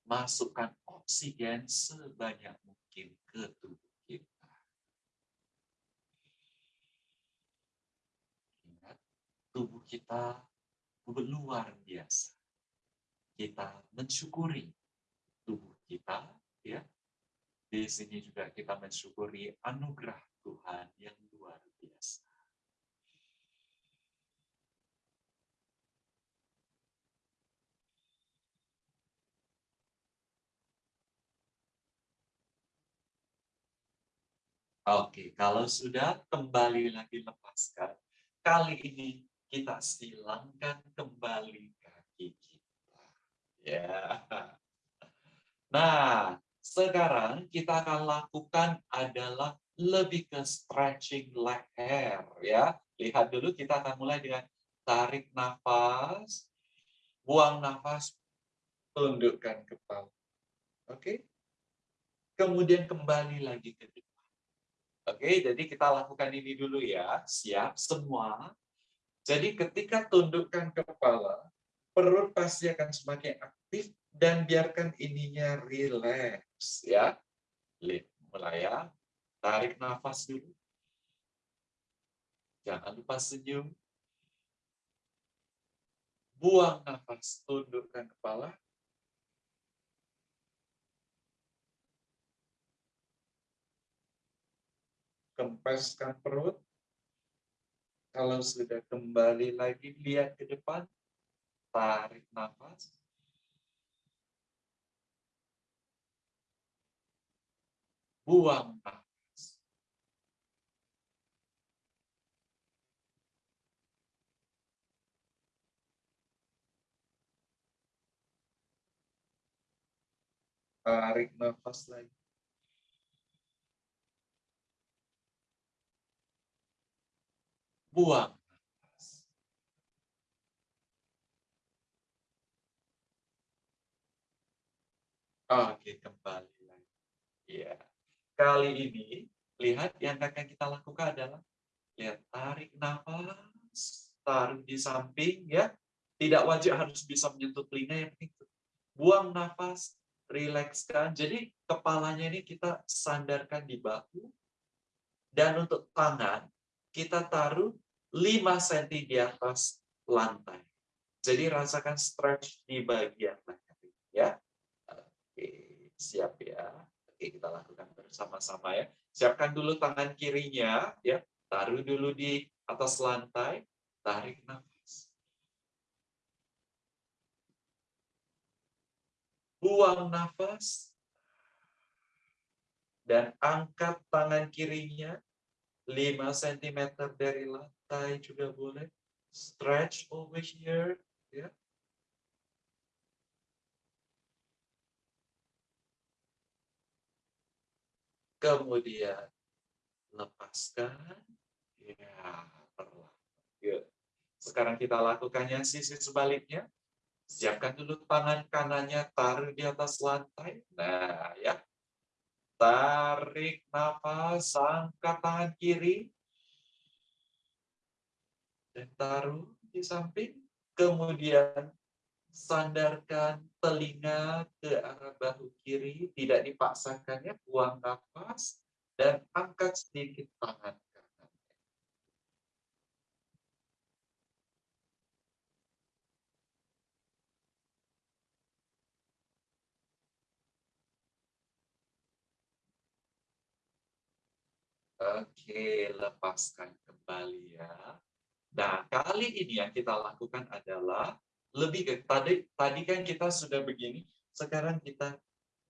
masukkan oksigen sebanyak mungkin ke tubuh tubuh kita luar biasa. Kita mensyukuri tubuh kita, ya. Di sini juga kita mensyukuri anugerah Tuhan yang luar biasa. Oke, kalau sudah kembali lagi lepaskan. Kali ini kita silangkan kembali kaki kita. Ya. Nah, sekarang kita akan lakukan adalah lebih ke stretching leher ya. Lihat dulu kita akan mulai dengan tarik nafas, buang nafas, tundukkan kepala. Oke? Kemudian kembali lagi ke depan. Oke, jadi kita lakukan ini dulu ya. Siap semua? Jadi ketika tundukkan kepala, perut pasti akan semakin aktif dan biarkan ininya rileks ya. Mulai ya. Tarik nafas dulu. Jangan lupa senyum. Buang nafas, tundukkan kepala. Kempeskan perut. Kalau sudah kembali lagi, lihat ke depan, tarik nafas. Buang nafas. Tarik nafas lagi. buang Oke, kembali lagi. Ya. Kali ini, lihat yang akan kita lakukan adalah lihat tarik nafas, taruh di samping ya. Tidak wajib harus bisa menyentuh telinga yang itu. Buang nafas, rilekskan. Jadi kepalanya ini kita sandarkan di bahu. Dan untuk tangan, kita taruh 5 cm di atas lantai. Jadi rasakan stretch di bagian leher ya. Oke, siap ya. Oke, kita lakukan bersama-sama ya. Siapkan dulu tangan kirinya ya. Taruh dulu di atas lantai, tarik nafas. Buang nafas dan angkat tangan kirinya 5 cm dari lantai juga boleh. Stretch over here. Ya. Kemudian lepaskan. Ya, perlahan. Sekarang kita lakukannya sisi sebaliknya. Siapkan dulu tangan kanannya, taruh di atas lantai. Nah, ya. Tarik nafas, angkat tangan kiri. Dan taruh di samping. Kemudian sandarkan telinga ke arah bahu kiri. Tidak dipaksakannya, buang nafas. Dan angkat sedikit tangan Oke, lepaskan kembali ya. Nah, kali ini yang kita lakukan adalah lebih ke tadi tadi kan kita sudah begini, sekarang kita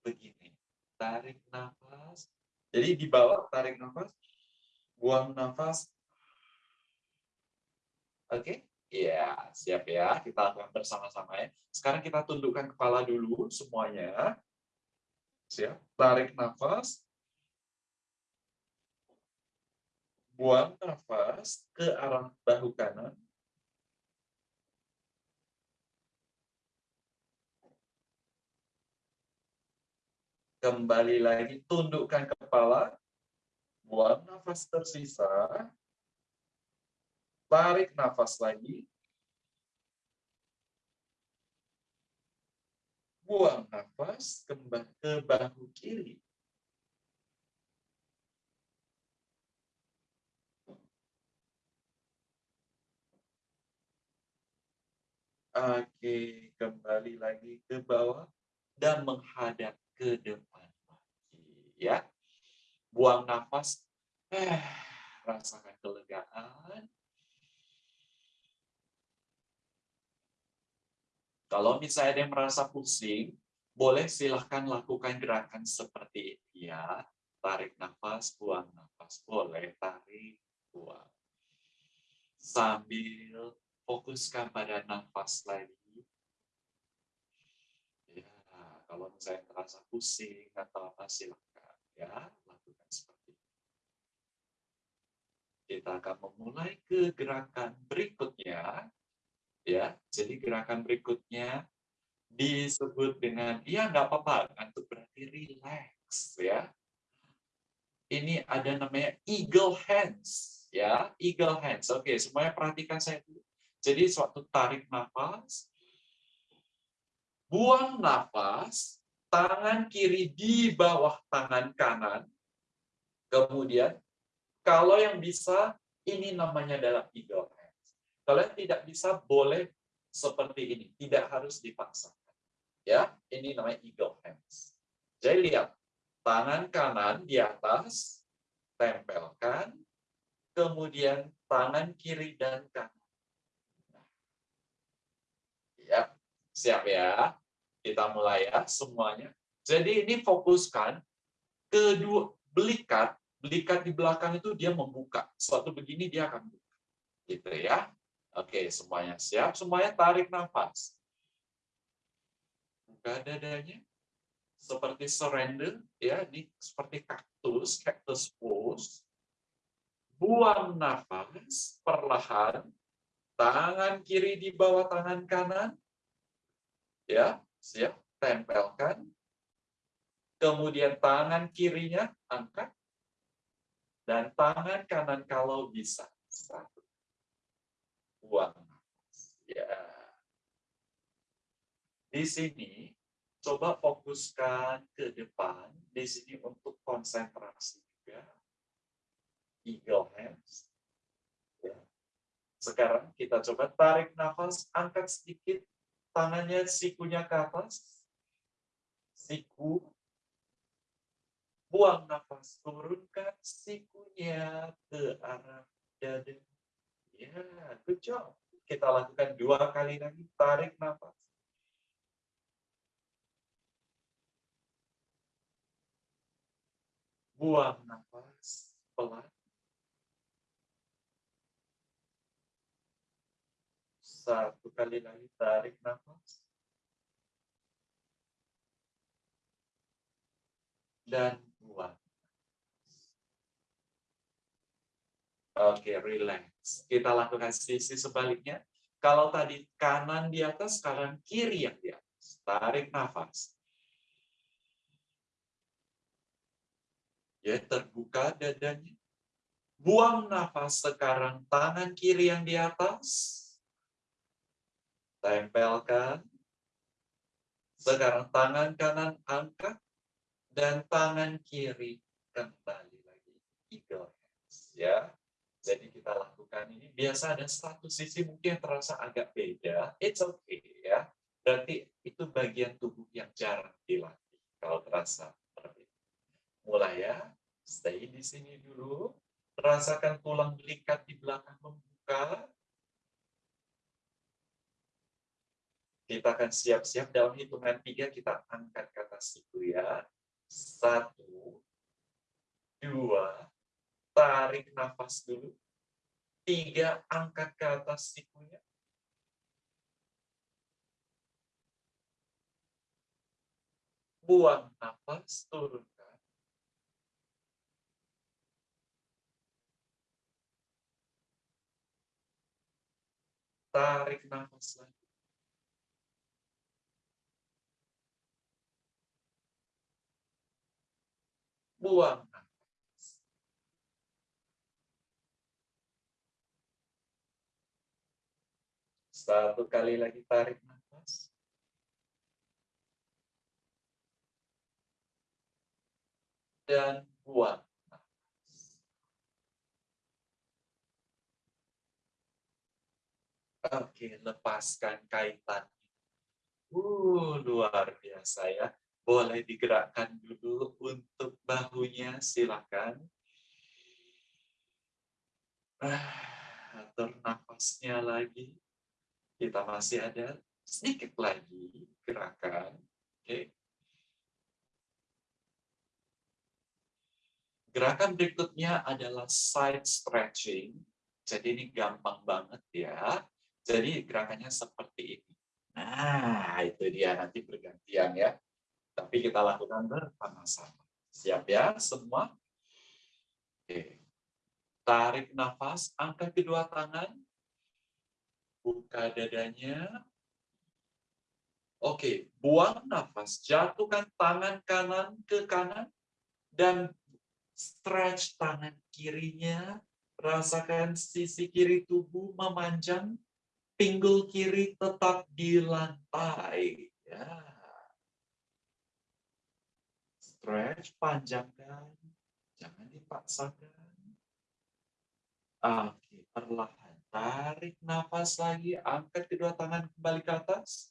begini. Tarik nafas. Jadi di bawah tarik nafas, buang nafas. Oke? Ya, siap ya. Kita lakukan bersama-sama ya. Sekarang kita tundukkan kepala dulu semuanya. Siap. Tarik nafas. Buang nafas ke arah bahu kanan. Kembali lagi, tundukkan kepala. Buang nafas tersisa. Tarik nafas lagi. Buang nafas ke bahu kiri. Oke, kembali lagi ke bawah dan menghadap ke depan ya. Buang nafas. Eh, rasakan kelegaan. Kalau misalnya ada yang merasa pusing, boleh silahkan lakukan gerakan seperti ini ya. Tarik nafas, buang nafas. Boleh tarik, buang. Sambil fokuskan pada nafas lagi kalau misalnya terasa pusing atau apa silakan ya lakukan seperti itu. Kita akan memulai ke gerakan berikutnya ya. Jadi gerakan berikutnya disebut dengan ya nggak apa-apa untuk berarti relax ya. Ini ada namanya eagle hands ya, eagle hands. Oke, semuanya perhatikan saya dulu. Jadi suatu tarik nafas, buang nafas, tangan kiri di bawah tangan kanan. Kemudian, kalau yang bisa, ini namanya adalah eagle hands. Kalau yang tidak bisa, boleh seperti ini. Tidak harus dipaksakan. Ya, ini namanya eagle hands. Jadi lihat, tangan kanan di atas, tempelkan, kemudian tangan kiri dan kanan. Ya, siap ya. Kita mulai ya semuanya. Jadi ini fokuskan kedua belikat, belikat di belakang itu dia membuka. Suatu begini dia akan buka. Gitu ya. Oke, semuanya siap. Semuanya tarik nafas. Buka dadanya. Seperti surrender, ya, ini seperti kaktus, cactus pose. Buang nafas perlahan. Tangan kiri di bawah tangan kanan. Ya, siap, tempelkan. Kemudian tangan kirinya angkat. Dan tangan kanan kalau bisa. Satu. Buang Ya. Di sini, coba fokuskan ke depan. Di sini untuk konsentrasi juga. Eagle hands. Ya. Sekarang kita coba tarik nafas, angkat sedikit tangannya sikunya ke atas, siku, buang nafas, turunkan sikunya ke arah dada. Ya, good job. Kita lakukan dua kali lagi, tarik nafas. Buang nafas pelan. Satu kali lagi tarik nafas. Dan buang. Oke, relax. Kita lakukan sisi sebaliknya. Kalau tadi kanan di atas, sekarang kiri yang di atas. Tarik nafas. Ya, terbuka dadanya. Buang nafas sekarang tangan kiri yang di atas tempelkan. Sekarang tangan kanan angkat dan tangan kiri kembali lagi eagle ya. Jadi kita lakukan ini biasa ada satu sisi mungkin terasa agak beda. It's okay ya. Berarti itu bagian tubuh yang jarang dilatih kalau terasa seperti Mulai ya. Stay di sini dulu. Rasakan tulang belikat di belakang membuka Kita akan siap-siap dalam hitungan tiga kita angkat ke atas siku ya. Satu, dua, tarik nafas dulu. Tiga, angkat ke atas sikunya. buang nafas, turunkan. Tarik nafas lagi. Buang. Satu kali lagi tarik nafas. Dan buang. Oke, lepaskan kaitan. Uh, luar biasa ya. Boleh digerakkan dulu untuk bahunya, silakan. Ah, atur nafasnya lagi. Kita masih ada sedikit lagi gerakan. Oke. Gerakan berikutnya adalah side stretching. Jadi ini gampang banget ya. Jadi gerakannya seperti ini. Nah, itu dia nanti bergantian ya. Tapi kita lakukan bersama-sama. Siap ya semua? Oke. Tarik nafas, angkat kedua tangan. Buka dadanya. Oke, buang nafas. Jatuhkan tangan kanan ke kanan. Dan stretch tangan kirinya. Rasakan sisi kiri tubuh memanjang. Pinggul kiri tetap di lantai. Ya. Stretch, panjangkan. Jangan dipaksakan. Oke, perlahan. Tarik nafas lagi. Angkat kedua tangan kembali ke atas.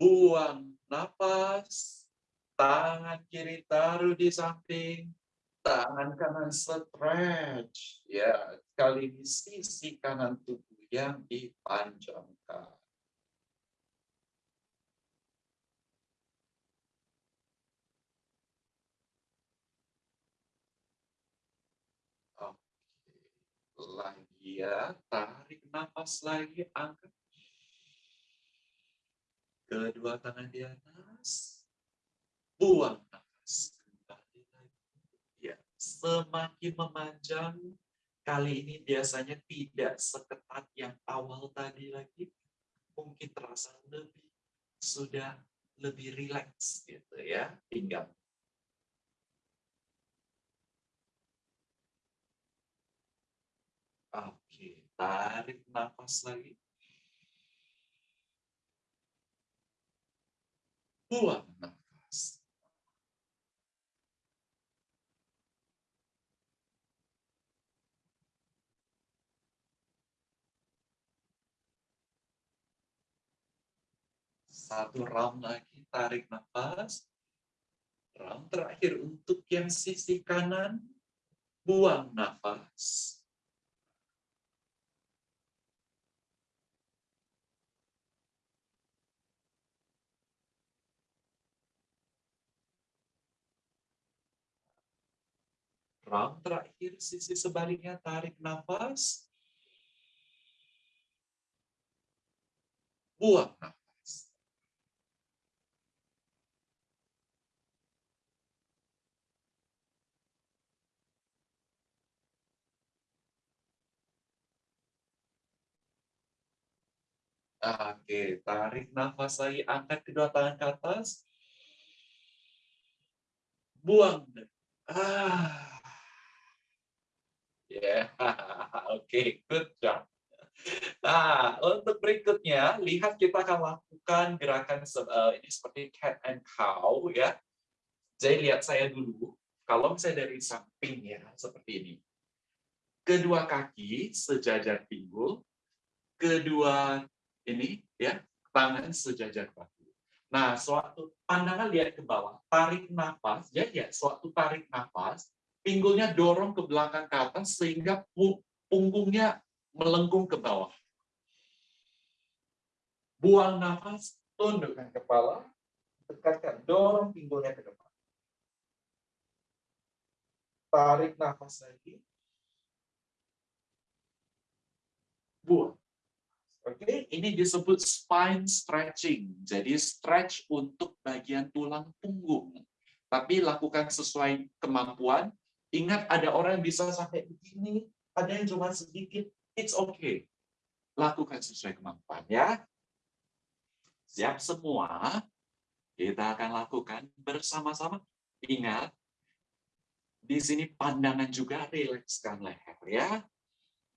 Buang nafas. Tangan kiri taruh di samping. Tangan kanan stretch. Ya, kali ini sisi kanan tubuh yang dipanjangkan. Oke. Lagi ya, tarik nafas lagi, angkat. Kedua tangan di atas. Buang nafas. Kembali lagi. Ya, semakin memanjang, kali ini biasanya tidak seketat yang awal tadi lagi. Mungkin terasa lebih, sudah lebih rileks gitu ya, pinggang. Oke, tarik nafas lagi. Buang nafas. Satu round lagi, tarik nafas. Round terakhir untuk yang sisi kanan, buang nafas. Round terakhir, sisi sebaliknya, tarik nafas. Buang nafas. Oke, tarik nafas lagi, angkat kedua tangan ke atas. Buang. Ah. Ya, yeah. oke, okay, good job. Nah, untuk berikutnya, lihat kita akan lakukan gerakan uh, ini seperti cat and cow ya. Jadi lihat saya dulu, kalau misalnya dari samping ya, seperti ini. Kedua kaki sejajar pinggul, kedua ini ya tangan sejajar bahu. Nah, suatu pandangan lihat ke bawah, tarik nafas, ya ya, suatu tarik nafas, pinggulnya dorong ke belakang ke atas sehingga punggungnya melengkung ke bawah. Buang nafas, tundukkan kepala, dekatkan, dorong pinggulnya ke depan. Tarik nafas lagi. Buang. Oke, ini disebut spine stretching. Jadi stretch untuk bagian tulang punggung. Tapi lakukan sesuai kemampuan. Ingat ada orang yang bisa sampai begini, ada yang cuma sedikit. It's okay. Lakukan sesuai kemampuan ya. Siap semua? Kita akan lakukan bersama-sama. Ingat, di sini pandangan juga rilekskan leher ya.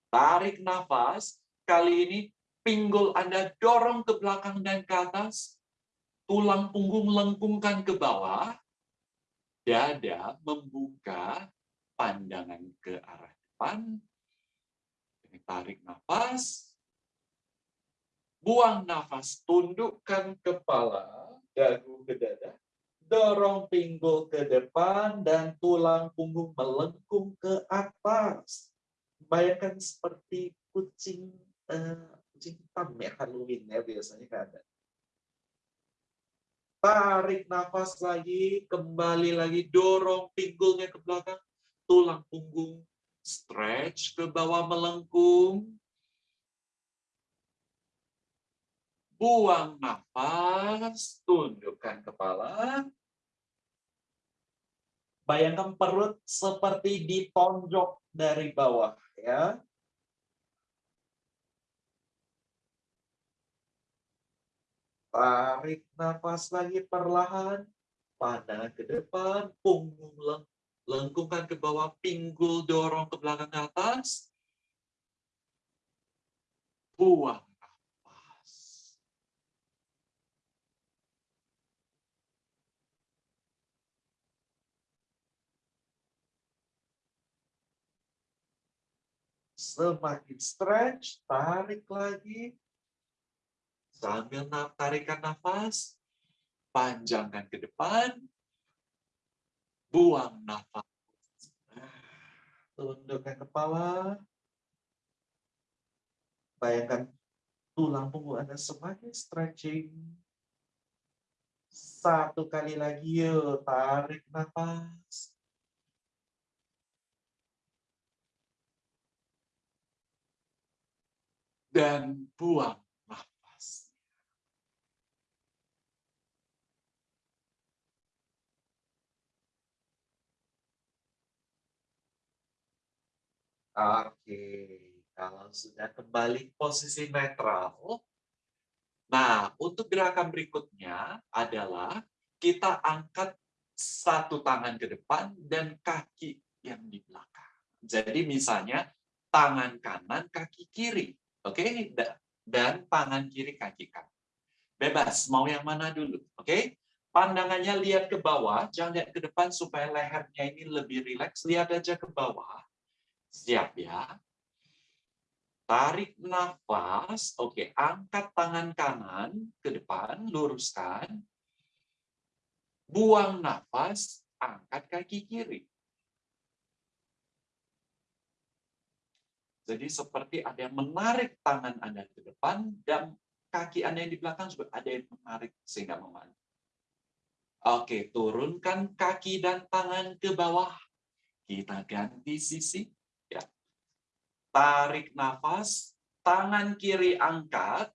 Tarik nafas. Kali ini pinggul Anda dorong ke belakang dan ke atas, tulang punggung lengkungkan ke bawah, dada membuka pandangan ke arah depan, tarik nafas, buang nafas, tundukkan kepala, dagu ke dada, dorong pinggul ke depan, dan tulang punggung melengkung ke atas. Bayangkan seperti kucing uh, kucing hitam ya Halloween ya biasanya kan ada. Tarik nafas lagi, kembali lagi, dorong pinggulnya ke belakang, stretch ke bawah melengkung. Buang nafas, tundukkan kepala. Bayangkan perut seperti ditonjok dari bawah ya. Tarik nafas lagi perlahan. Pandangan ke depan, punggung leng lengkungkan ke bawah, pinggul dorong ke belakang ke atas. Buang nafas. Semakin stretch, tarik lagi. Sambil tarikan nafas, panjangkan ke depan, buang nafas. Tundukkan kepala. Bayangkan tulang punggung Anda semakin stretching. Satu kali lagi yuk, tarik nafas. Dan buang Oke, kalau sudah kembali posisi netral, nah untuk gerakan berikutnya adalah kita angkat satu tangan ke depan dan kaki yang di belakang. Jadi misalnya tangan kanan, kaki kiri. Oke, dan tangan kiri, kaki kanan. Bebas, mau yang mana dulu. Oke, pandangannya lihat ke bawah, jangan lihat ke depan supaya lehernya ini lebih rileks. Lihat aja ke bawah Siap ya. Tarik nafas. Oke, angkat tangan kanan ke depan, luruskan. Buang nafas, angkat kaki kiri. Jadi seperti ada yang menarik tangan Anda ke depan dan kaki Anda yang di belakang juga ada yang menarik sehingga memandu. Oke, turunkan kaki dan tangan ke bawah. Kita ganti sisi tarik nafas, tangan kiri angkat,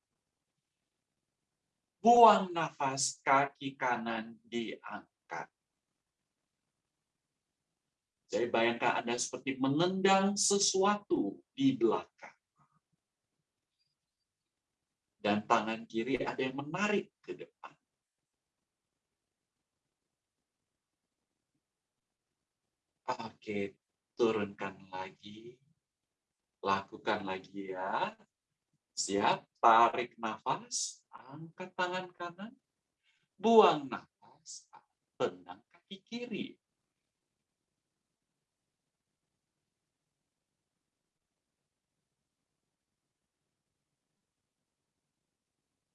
buang nafas, kaki kanan diangkat. Jadi bayangkan Anda seperti menendang sesuatu di belakang. Dan tangan kiri ada yang menarik ke depan. Oke, turunkan lagi. Lakukan lagi ya. Siap, tarik nafas, angkat tangan kanan, buang nafas, tendang kaki kiri.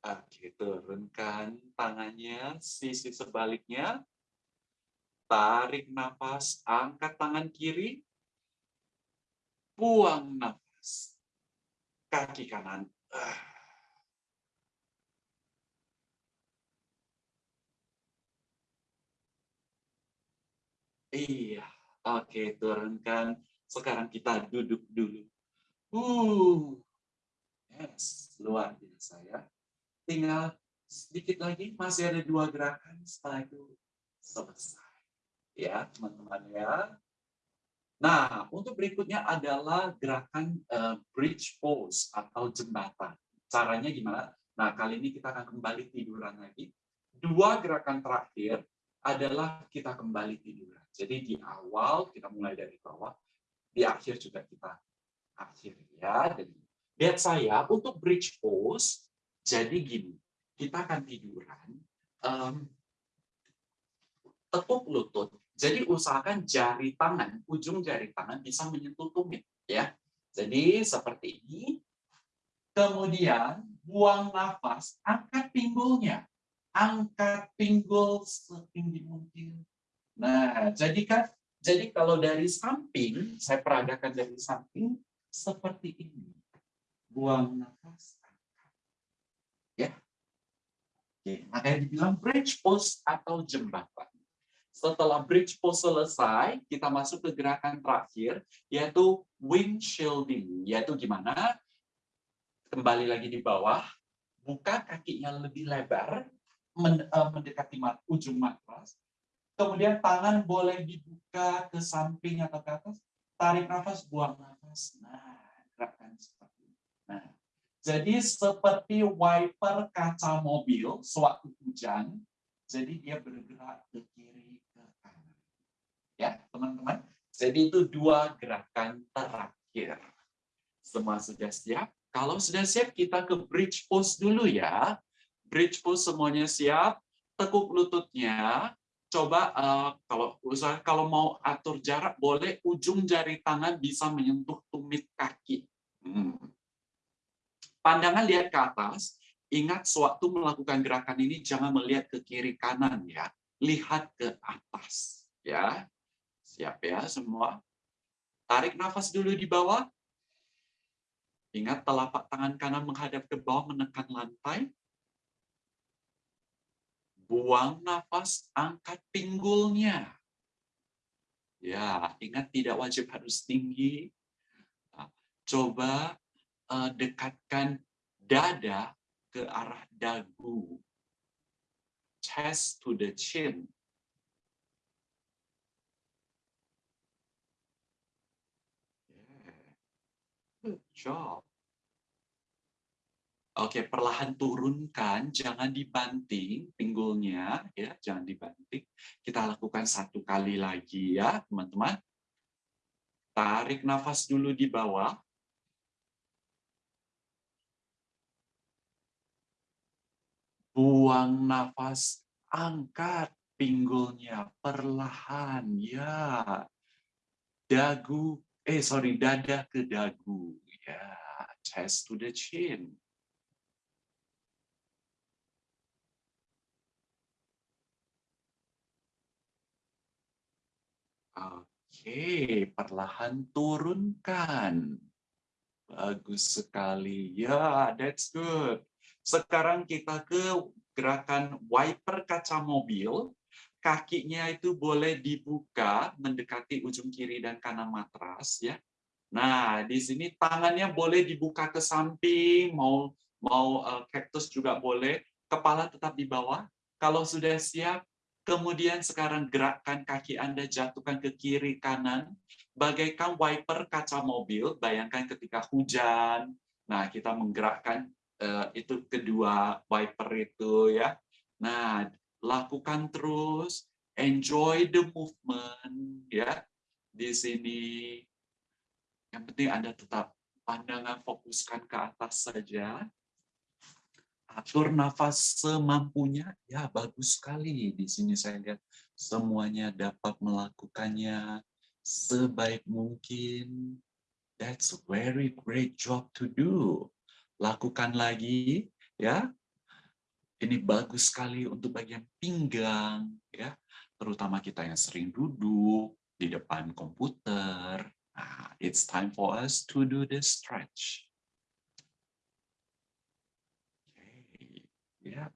Oke, turunkan tangannya, sisi sebaliknya. Tarik nafas, angkat tangan kiri, buang nafas. Kaki kanan. Iya, oke turunkan. Sekarang kita duduk dulu. Uh, yes, luar biasa. saya. Tinggal sedikit lagi, masih ada dua gerakan, setelah itu selesai. Ya, teman-teman ya. Nah, untuk berikutnya adalah gerakan uh, bridge pose atau jembatan. Caranya gimana? Nah, kali ini kita akan kembali tiduran lagi. Dua gerakan terakhir adalah kita kembali tiduran. Jadi di awal kita mulai dari bawah, di akhir juga kita akhir ya. Jadi lihat saya untuk bridge pose. Jadi gini, kita akan tiduran, um, lutut. Jadi usahakan jari tangan, ujung jari tangan bisa menyentuh tumit, ya. Jadi seperti ini. Kemudian buang nafas, angkat pinggulnya, angkat pinggul setinggi mungkin. Nah, jadi kan, jadi kalau dari samping, saya peragakan dari samping seperti ini. Buang nafas, Oke, makanya dibilang bridge post atau jembatan. Setelah bridge post selesai, kita masuk ke gerakan terakhir, yaitu windshielding. Yaitu gimana? Kembali lagi di bawah, buka kakinya lebih lebar, eh, mendekati ujung matras. Kemudian tangan boleh dibuka ke samping atau ke atas. Tarik nafas, buang nafas. Nah, gerakan seperti ini. Nah, jadi seperti wiper kaca mobil sewaktu hujan, jadi dia bergerak ke kiri teman-teman. Jadi itu dua gerakan terakhir. Semua sudah siap? Kalau sudah siap, kita ke bridge pose dulu ya. Bridge pose semuanya siap. Tekuk lututnya. Coba uh, kalau usaha kalau mau atur jarak, boleh ujung jari tangan bisa menyentuh tumit kaki. Hmm Pandangan lihat ke atas, ingat sewaktu melakukan gerakan ini jangan melihat ke kiri kanan ya. Lihat ke atas ya. Siap ya semua? Tarik nafas dulu di bawah. Ingat telapak tangan kanan menghadap ke bawah menekan lantai. Buang nafas, angkat pinggulnya. Ya, ingat tidak wajib harus tinggi. Nah, coba uh, dekatkan dada ke arah dagu. Chest to the chin. Job. Oke, perlahan turunkan, jangan dibanting pinggulnya, ya, jangan dibanting. Kita lakukan satu kali lagi ya, teman-teman. Tarik nafas dulu di bawah. Buang nafas, angkat pinggulnya perlahan, ya. Dagu, eh sorry, dada ke dagu, ya. Chest to the chin. Oke, perlahan turunkan. Bagus sekali. Ya, that's good. Sekarang kita ke gerakan wiper kaca mobil. Kakinya itu boleh dibuka mendekati ujung kiri dan kanan matras ya. Nah, di sini tangannya boleh dibuka ke samping, mau mau uh, juga boleh. Kepala tetap di bawah. Kalau sudah siap, kemudian sekarang gerakkan kaki Anda jatuhkan ke kiri kanan bagaikan wiper kaca mobil. Bayangkan ketika hujan, nah kita menggerakkan uh, itu kedua wiper itu ya. Nah, lakukan terus, enjoy the movement ya. Di sini yang penting Anda tetap pandangan fokuskan ke atas saja. Atur nafas semampunya, ya bagus sekali. Di sini saya lihat semuanya dapat melakukannya sebaik mungkin. That's a very great job to do lakukan lagi ya ini bagus sekali untuk bagian pinggang ya terutama kita yang sering duduk di depan komputer nah, it's time for us to do the stretch okay. ya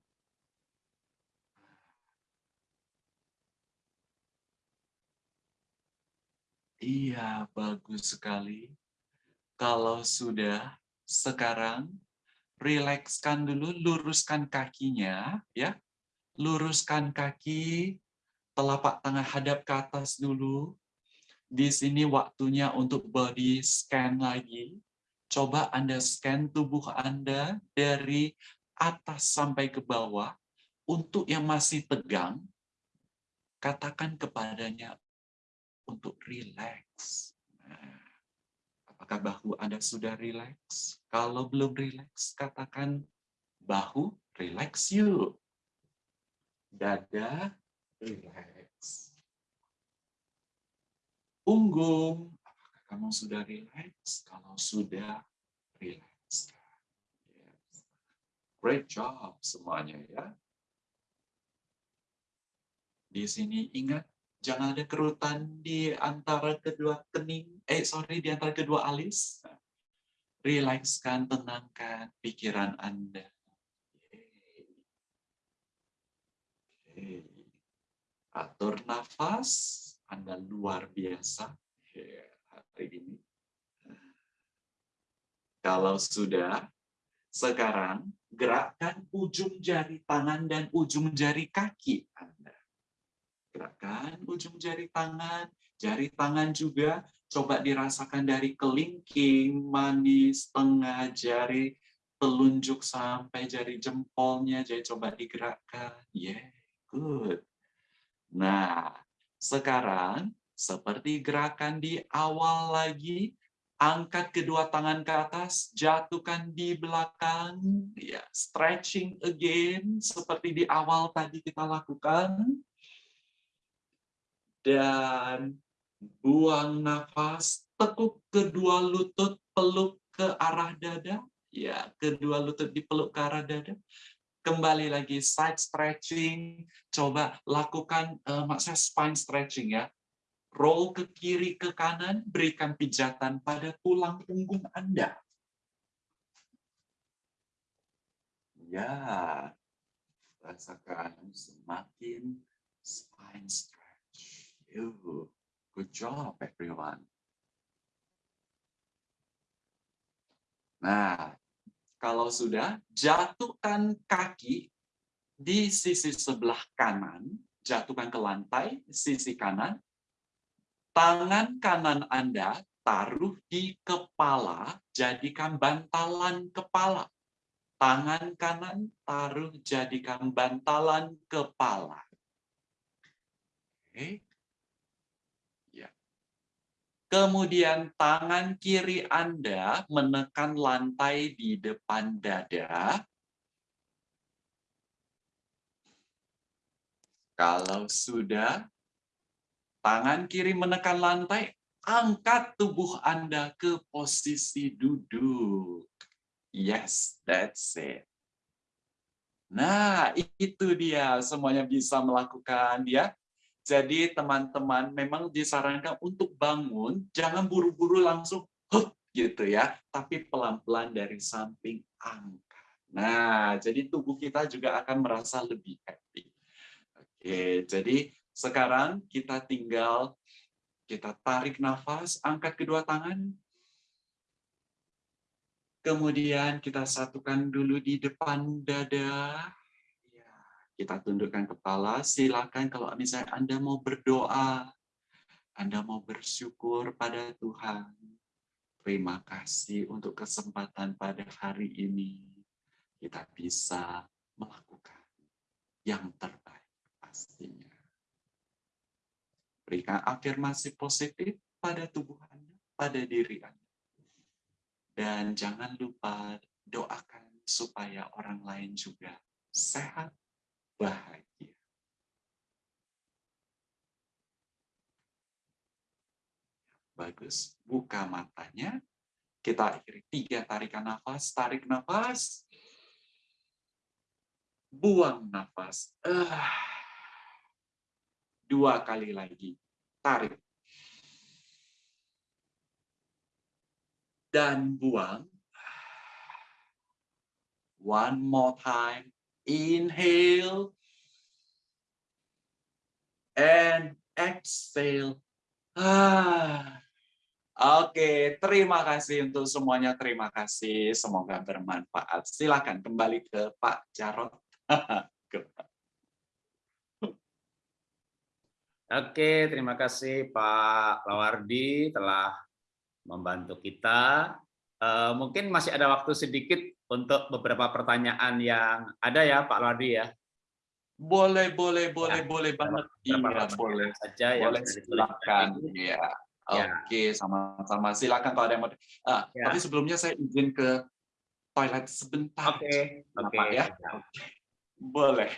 Iya, bagus sekali. Kalau sudah sekarang rilekskan dulu, luruskan kakinya, ya. Luruskan kaki, telapak tangan hadap ke atas dulu. Di sini waktunya untuk body scan lagi. Coba Anda scan tubuh Anda dari atas sampai ke bawah. Untuk yang masih tegang, katakan kepadanya untuk relax. Nah, apakah bahu Anda sudah relax? Kalau belum relax, katakan bahu relax yuk. Dada relax. Punggung, apakah kamu sudah relax? Kalau sudah, relax. Yes. Great job semuanya ya. Di sini ingat, jangan ada kerutan di antara kedua kening, eh sorry, di antara kedua alis. Rilekskan, tenangkan pikiran Anda. Atur nafas, Anda luar biasa hari ini. Kalau sudah, sekarang gerakkan ujung jari tangan dan ujung jari kaki Anda. Gerakan ujung jari tangan, jari tangan juga coba dirasakan dari kelingking, manis, tengah jari, telunjuk sampai jari jempolnya, jadi coba digerakkan. Yeah, good. Nah, sekarang seperti gerakan di awal lagi, angkat kedua tangan ke atas, jatuhkan di belakang, ya, stretching again, seperti di awal tadi kita lakukan. Dan buang nafas, tekuk kedua lutut, peluk ke arah dada, ya kedua lutut dipeluk ke arah dada. Kembali lagi side stretching, coba lakukan uh, maksudnya spine stretching ya. Roll ke kiri ke kanan, berikan pijatan pada tulang punggung Anda. Ya, rasakan semakin spine stretching. You, good job everyone. Nah, kalau sudah, jatuhkan kaki di sisi sebelah kanan, jatuhkan ke lantai, sisi kanan. Tangan kanan Anda taruh di kepala, jadikan bantalan kepala. Tangan kanan taruh jadikan bantalan kepala. Oke. Kemudian tangan kiri Anda menekan lantai di depan dada. Kalau sudah, tangan kiri menekan lantai, angkat tubuh Anda ke posisi duduk. Yes, that's it. Nah, itu dia semuanya bisa melakukan ya. Jadi teman-teman memang disarankan untuk bangun, jangan buru-buru langsung huh, gitu ya, tapi pelan-pelan dari samping angkat. Nah, jadi tubuh kita juga akan merasa lebih happy. Oke, jadi sekarang kita tinggal kita tarik nafas, angkat kedua tangan. Kemudian kita satukan dulu di depan dada. Kita tundukkan kepala, silakan kalau misalnya Anda mau berdoa, Anda mau bersyukur pada Tuhan. Terima kasih untuk kesempatan pada hari ini. Kita bisa melakukan yang terbaik pastinya. Berikan afirmasi positif pada tubuh Anda, pada diri Anda. Dan jangan lupa doakan supaya orang lain juga sehat bahagia. Bagus. Buka matanya. Kita akhiri tiga tarikan nafas. Tarik nafas. Buang nafas. Uh. Dua kali lagi. Tarik. Dan buang. One more time. Inhale. And exhale. Ah. Oke, terima kasih untuk semuanya. Terima kasih. Semoga bermanfaat. Silakan kembali ke Pak Jarot. Oke, terima kasih Pak Lawardi telah membantu kita. Uh, mungkin masih ada waktu sedikit untuk beberapa pertanyaan yang ada ya Pak Lawardi ya. Boleh, boleh, boleh, ya, boleh banget. Iya, boleh saja ya. Boleh, silakan. Iya. Ya. Oke, sama-sama. Silakan kalau ada yang mau. Ah, ya. Tapi sebelumnya saya izin ke toilet sebentar. Oke, oke ya. Boleh.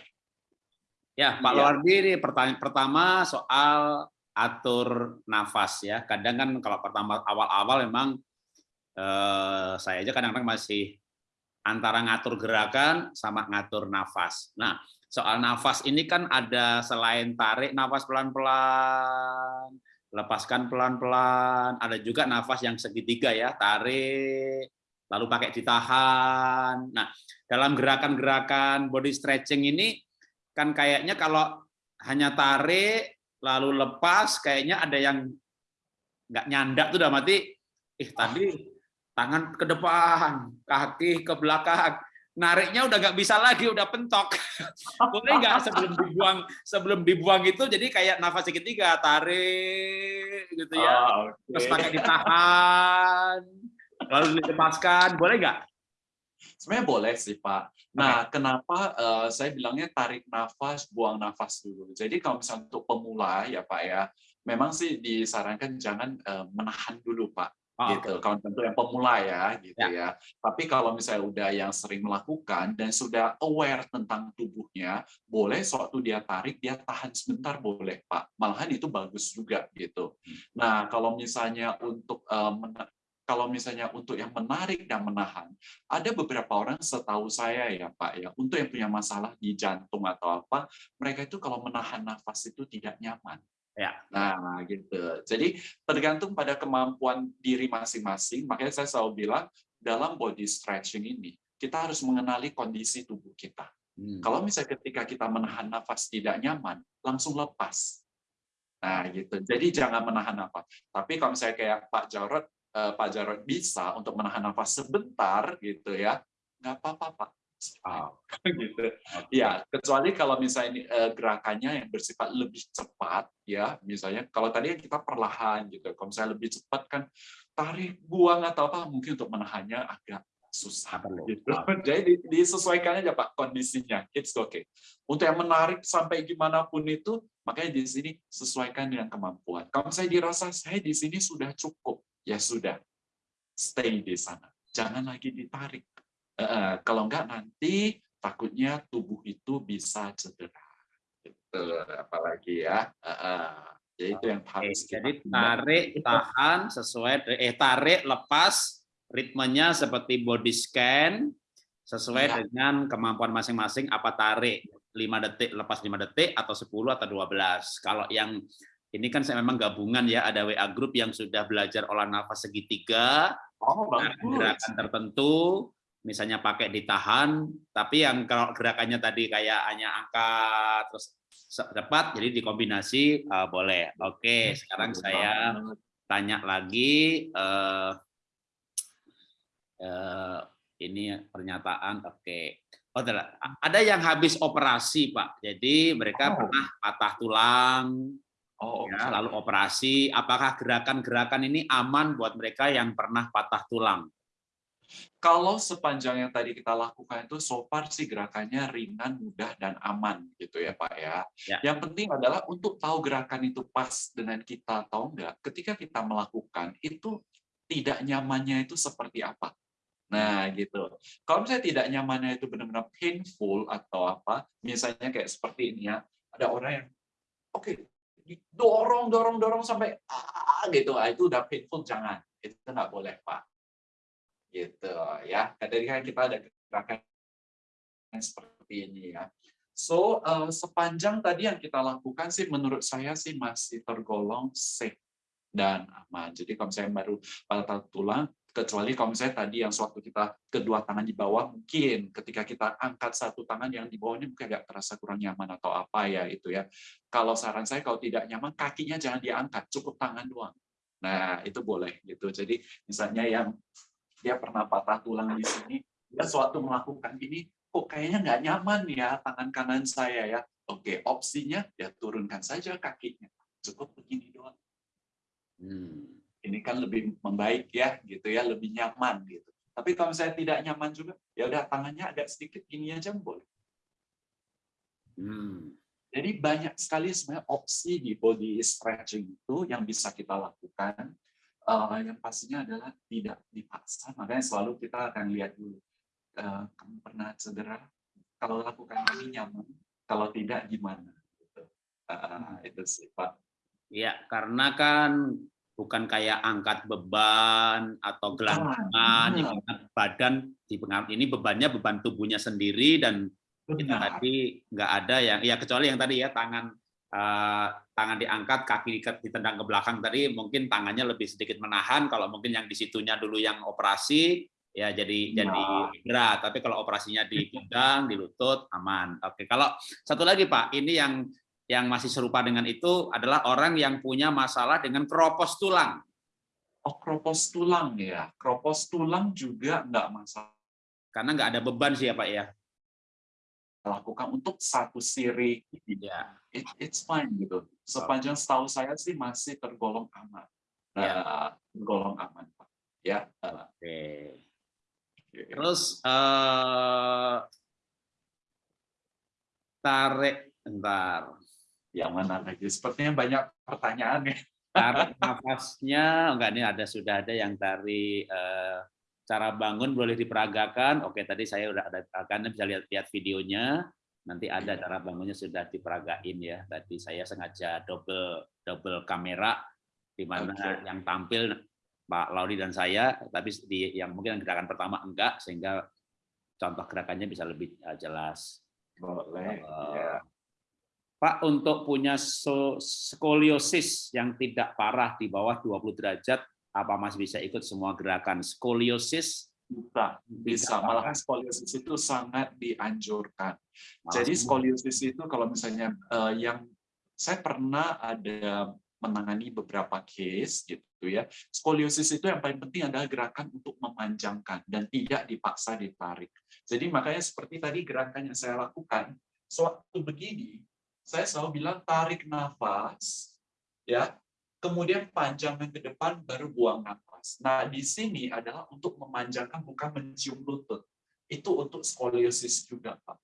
Ya, Pak ya. Luardi, ini pertanyaan pertama soal atur nafas ya. Kadang kan kalau pertama awal-awal memang eh, saya aja kadang-kadang masih antara ngatur gerakan sama ngatur nafas. Nah, soal nafas ini kan ada selain tarik nafas pelan-pelan, lepaskan pelan-pelan. Ada juga nafas yang segitiga ya, tarik, lalu pakai ditahan. Nah, dalam gerakan-gerakan body stretching ini kan kayaknya kalau hanya tarik lalu lepas, kayaknya ada yang nggak nyandak tuh udah mati. Ih tadi tangan ke depan, kaki ke belakang nariknya udah nggak bisa lagi, udah pentok. Boleh nggak sebelum dibuang sebelum dibuang itu jadi kayak nafas segitiga, tarik gitu ya, oh, okay. terus pakai ditahan, lalu dilepaskan, boleh nggak? Sebenarnya boleh sih Pak. Nah, okay. kenapa uh, saya bilangnya tarik nafas, buang nafas dulu. Jadi kalau misalnya untuk pemula ya Pak ya, memang sih disarankan jangan uh, menahan dulu Pak Gitu. Kalau tentu yang pemula ya, gitu ya. ya. Tapi kalau misalnya udah yang sering melakukan dan sudah aware tentang tubuhnya, boleh sewaktu dia tarik dia tahan sebentar boleh Pak. Malahan itu bagus juga gitu. Hmm. Nah kalau misalnya untuk um, kalau misalnya untuk yang menarik dan menahan, ada beberapa orang setahu saya ya Pak ya, untuk yang punya masalah di jantung atau apa, mereka itu kalau menahan nafas itu tidak nyaman. Ya. Nah, gitu. Jadi tergantung pada kemampuan diri masing-masing. Makanya saya selalu bilang dalam body stretching ini kita harus mengenali kondisi tubuh kita. Hmm. Kalau misalnya ketika kita menahan nafas tidak nyaman, langsung lepas. Nah, gitu. Jadi jangan menahan nafas. Tapi kalau misalnya kayak Pak Jarod, eh, Pak Jarod bisa untuk menahan nafas sebentar, gitu ya, nggak apa-apa, Pak Oh. gitu. Ya, kecuali kalau misalnya uh, gerakannya yang bersifat lebih cepat, ya, misalnya kalau tadi kita perlahan gitu, kalau misalnya lebih cepat kan tarik, buang atau apa, mungkin untuk menahannya agak susah gitu. Jadi disesuaikan aja Pak kondisinya. It's okay. Untuk yang menarik sampai gimana pun itu, makanya di sini sesuaikan dengan kemampuan. Kalau saya dirasa saya di sini sudah cukup, ya sudah. Stay di sana. Jangan lagi ditarik kalau enggak nanti takutnya tubuh itu bisa cedera. Gitu, apalagi ya. Jadi itu yang harus Oke, Jadi tarik, tahan sesuai eh tarik, lepas ritmenya seperti body scan sesuai ya. dengan kemampuan masing-masing apa tarik 5 detik lepas 5 detik atau 10 atau 12. Kalau yang ini kan saya memang gabungan ya ada WA group yang sudah belajar olah nafas segitiga, oh, gerakan tertentu, misalnya pakai ditahan, tapi yang kalau gerakannya tadi kayak hanya angkat terus cepat, jadi dikombinasi uh, boleh. Oke, sekarang saya tanya lagi. Uh, uh, ini pernyataan. Oke. Oh, ada yang habis operasi, Pak. Jadi mereka oh. pernah patah tulang, Oh, ya, lalu operasi. Apakah gerakan-gerakan ini aman buat mereka yang pernah patah tulang? Kalau sepanjang yang tadi kita lakukan itu so far sih gerakannya ringan, mudah, dan aman gitu ya Pak ya. ya. Yang penting adalah untuk tahu gerakan itu pas dengan kita atau enggak, ketika kita melakukan itu tidak nyamannya itu seperti apa. Nah gitu. Kalau misalnya tidak nyamannya itu benar-benar painful atau apa, misalnya kayak seperti ini ya, ada orang yang oke okay, dorong dorong dorong sampai ah gitu, ah, itu udah painful jangan, itu nggak boleh Pak gitu ya. Tadi kan kita ada gerakan seperti ini ya. So uh, sepanjang tadi yang kita lakukan sih menurut saya sih masih tergolong safe dan aman. Jadi kalau misalnya baru patah tulang, kecuali kalau misalnya tadi yang suatu kita kedua tangan di bawah, mungkin ketika kita angkat satu tangan yang di bawahnya mungkin agak terasa kurang nyaman atau apa ya itu ya. Kalau saran saya kalau tidak nyaman, kakinya jangan diangkat, cukup tangan doang. Nah, itu boleh gitu. Jadi misalnya yang dia pernah patah tulang di sini, dia suatu melakukan ini, kok kayaknya nggak nyaman ya tangan kanan saya ya. Oke, opsinya ya turunkan saja kakinya. Cukup begini doang. Hmm. Ini kan lebih membaik ya, gitu ya, lebih nyaman gitu. Tapi kalau saya tidak nyaman juga, ya udah tangannya agak sedikit gini aja boleh. Hmm. Jadi banyak sekali sebenarnya opsi di body stretching itu yang bisa kita lakukan. Uh, yang pastinya adalah tidak dipaksa, makanya selalu kita akan lihat dulu. Uh, kamu pernah cedera? Kalau lakukan ini nyaman, kalau tidak gimana? Gitu. Uh, itu sih Pak. Ya, karena kan bukan kayak angkat beban atau gelantungan, ya, badan dipengaruhi ini bebannya beban tubuhnya sendiri dan kita tadi nggak ada yang ya kecuali yang tadi ya tangan uh, tangan diangkat kaki ditendang ke belakang tadi mungkin tangannya lebih sedikit menahan kalau mungkin yang di situnya dulu yang operasi ya jadi nah. jadi berat. Tapi kalau operasinya di pinggang di lutut aman. Oke kalau satu lagi pak ini yang yang masih serupa dengan itu adalah orang yang punya masalah dengan kropos tulang. Oh kropos tulang ya. Kropos tulang juga nggak masalah. Karena nggak ada beban sih ya pak ya lakukan untuk satu siri. Ya it, it's fine gitu. Sepanjang setahu saya sih masih tergolong aman. Ya. uh, tergolong aman pak. Ya uh. oke. Okay. terus uh, tarik entar yang mana lagi sepertinya banyak pertanyaan ya. Tarik nafasnya. Enggak ini ada sudah ada yang dari uh, cara bangun boleh diperagakan. Oke, tadi saya udah ada akan bisa lihat-lihat videonya. Nanti ada cara bangunnya sudah diperagain ya. Tadi saya sengaja double double kamera di mana okay. yang tampil Pak Laudi dan saya, tapi di yang mungkin gerakan pertama enggak sehingga contoh gerakannya bisa lebih eh, jelas. Boleh. Uh, ya. Pak, untuk punya skoliosis yang tidak parah di bawah 20 derajat, apa Mas bisa ikut semua gerakan skoliosis? Bisa, bisa. Malah skoliosis itu sangat dianjurkan. Mas, Jadi skoliosis itu kalau misalnya uh, yang saya pernah ada menangani beberapa case gitu ya. Skoliosis itu yang paling penting adalah gerakan untuk memanjangkan dan tidak dipaksa ditarik. Jadi makanya seperti tadi gerakan yang saya lakukan, sewaktu begini, saya selalu bilang tarik nafas, ya kemudian panjangkan ke depan, baru buang nafas. Nah, di sini adalah untuk memanjangkan, bukan mencium lutut. Itu untuk skoliosis juga, Pak.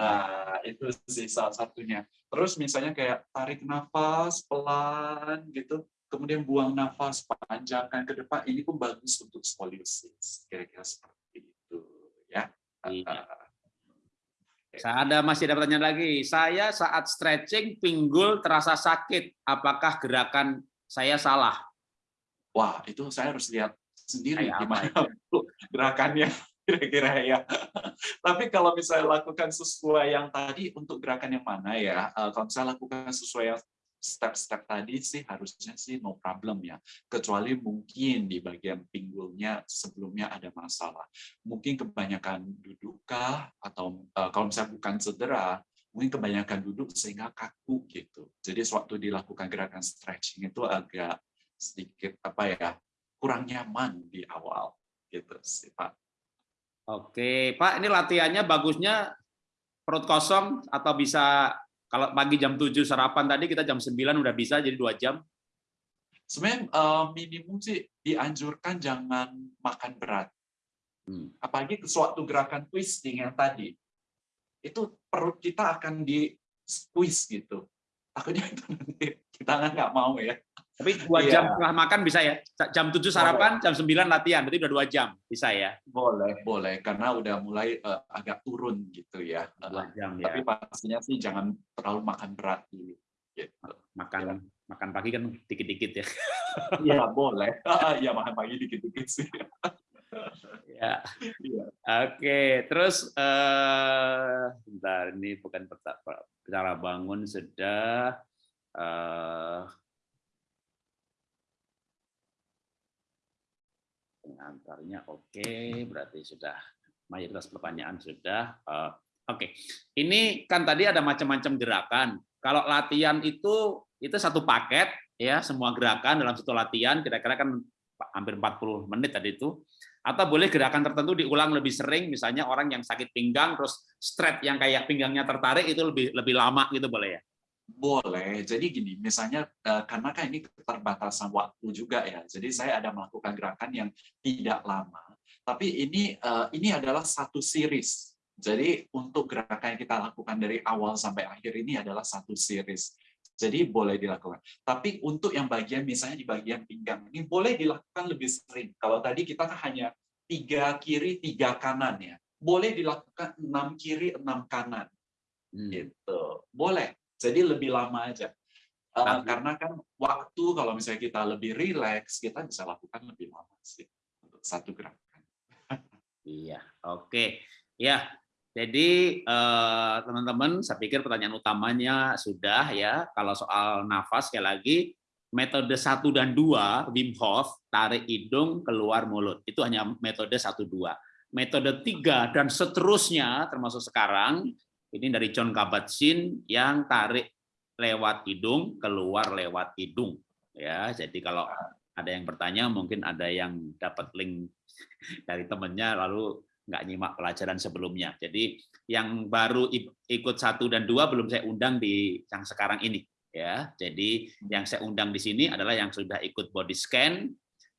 Nah, itu sih salah satunya. Terus misalnya kayak tarik nafas pelan gitu, kemudian buang nafas, panjangkan ke depan, ini pun bagus untuk skoliosis. Kira-kira seperti itu. ya. Iya. Saya ada masih ada pertanyaan lagi. Saya saat stretching pinggul terasa sakit. Apakah gerakan saya salah? Wah, itu saya harus lihat sendiri Kayak gimana ya? gerakannya kira-kira ya. Tapi kalau misalnya lakukan sesuai yang tadi untuk gerakan yang mana ya? Eh, kalau saya lakukan sesuai yang step-step tadi sih harusnya sih no problem ya. Kecuali mungkin di bagian pinggulnya sebelumnya ada masalah. Mungkin kebanyakan dudukkah atau uh, kalau misalnya bukan cedera, mungkin kebanyakan duduk sehingga kaku gitu. Jadi sewaktu dilakukan gerakan stretching itu agak sedikit apa ya kurang nyaman di awal gitu sih Pak. Oke Pak, ini latihannya bagusnya perut kosong atau bisa kalau pagi jam 7 sarapan tadi kita jam 9 udah bisa jadi dua jam. Sebenarnya uh, minimum sih dianjurkan jangan makan berat. Hmm. Apalagi suatu gerakan twisting yang tadi. Itu perut kita akan di squeeze gitu. Takutnya itu nanti kita nggak mau ya. Tapi dua iya. jam setelah makan bisa ya? Jam 7 sarapan, boleh. jam 9 latihan, berarti udah dua jam, bisa ya? Boleh, boleh. Karena udah mulai uh, agak turun gitu ya. Dua jam, ya. Tapi pastinya sih jangan terlalu makan berat dulu. Gitu. Makan ya. makan pagi kan dikit-dikit ya? Iya, boleh. Iya, makan pagi dikit-dikit sih. ya. ya. Oke, terus uh, bentar ini bukan cara bangun sudah uh, pengantarnya oke, okay, berarti sudah mayoritas pertanyaan sudah. Uh, oke, okay. ini kan tadi ada macam-macam gerakan. Kalau latihan itu itu satu paket ya semua gerakan dalam satu latihan kira-kira kan hampir 40 menit tadi itu atau boleh gerakan tertentu diulang lebih sering misalnya orang yang sakit pinggang terus strap yang kayak pinggangnya tertarik itu lebih lebih lama gitu boleh ya boleh jadi gini misalnya eh, karena kan ini keterbatasan waktu juga ya jadi saya ada melakukan gerakan yang tidak lama tapi ini eh, ini adalah satu series jadi untuk gerakan yang kita lakukan dari awal sampai akhir ini adalah satu series jadi boleh dilakukan. Tapi untuk yang bagian misalnya di bagian pinggang ini boleh dilakukan lebih sering. Kalau tadi kita hanya tiga kiri tiga kanan ya, boleh dilakukan enam kiri enam kanan. Hmm. Gitu. Boleh. Jadi lebih lama aja. Uh, karena kan waktu kalau misalnya kita lebih rileks, kita bisa lakukan lebih lama sih untuk satu gerakan. iya, oke. Okay. Ya, jadi eh, teman-teman, saya pikir pertanyaan utamanya sudah ya. Kalau soal nafas sekali lagi metode satu dan dua Wim Hof tarik hidung keluar mulut itu hanya metode satu dua. Metode tiga dan seterusnya termasuk sekarang ini dari John Kabat-Zinn yang tarik lewat hidung keluar lewat hidung ya. Jadi kalau ada yang bertanya mungkin ada yang dapat link dari temannya lalu nggak nyimak pelajaran sebelumnya. Jadi yang baru ikut satu dan dua belum saya undang di yang sekarang ini. Ya, jadi yang saya undang di sini adalah yang sudah ikut body scan,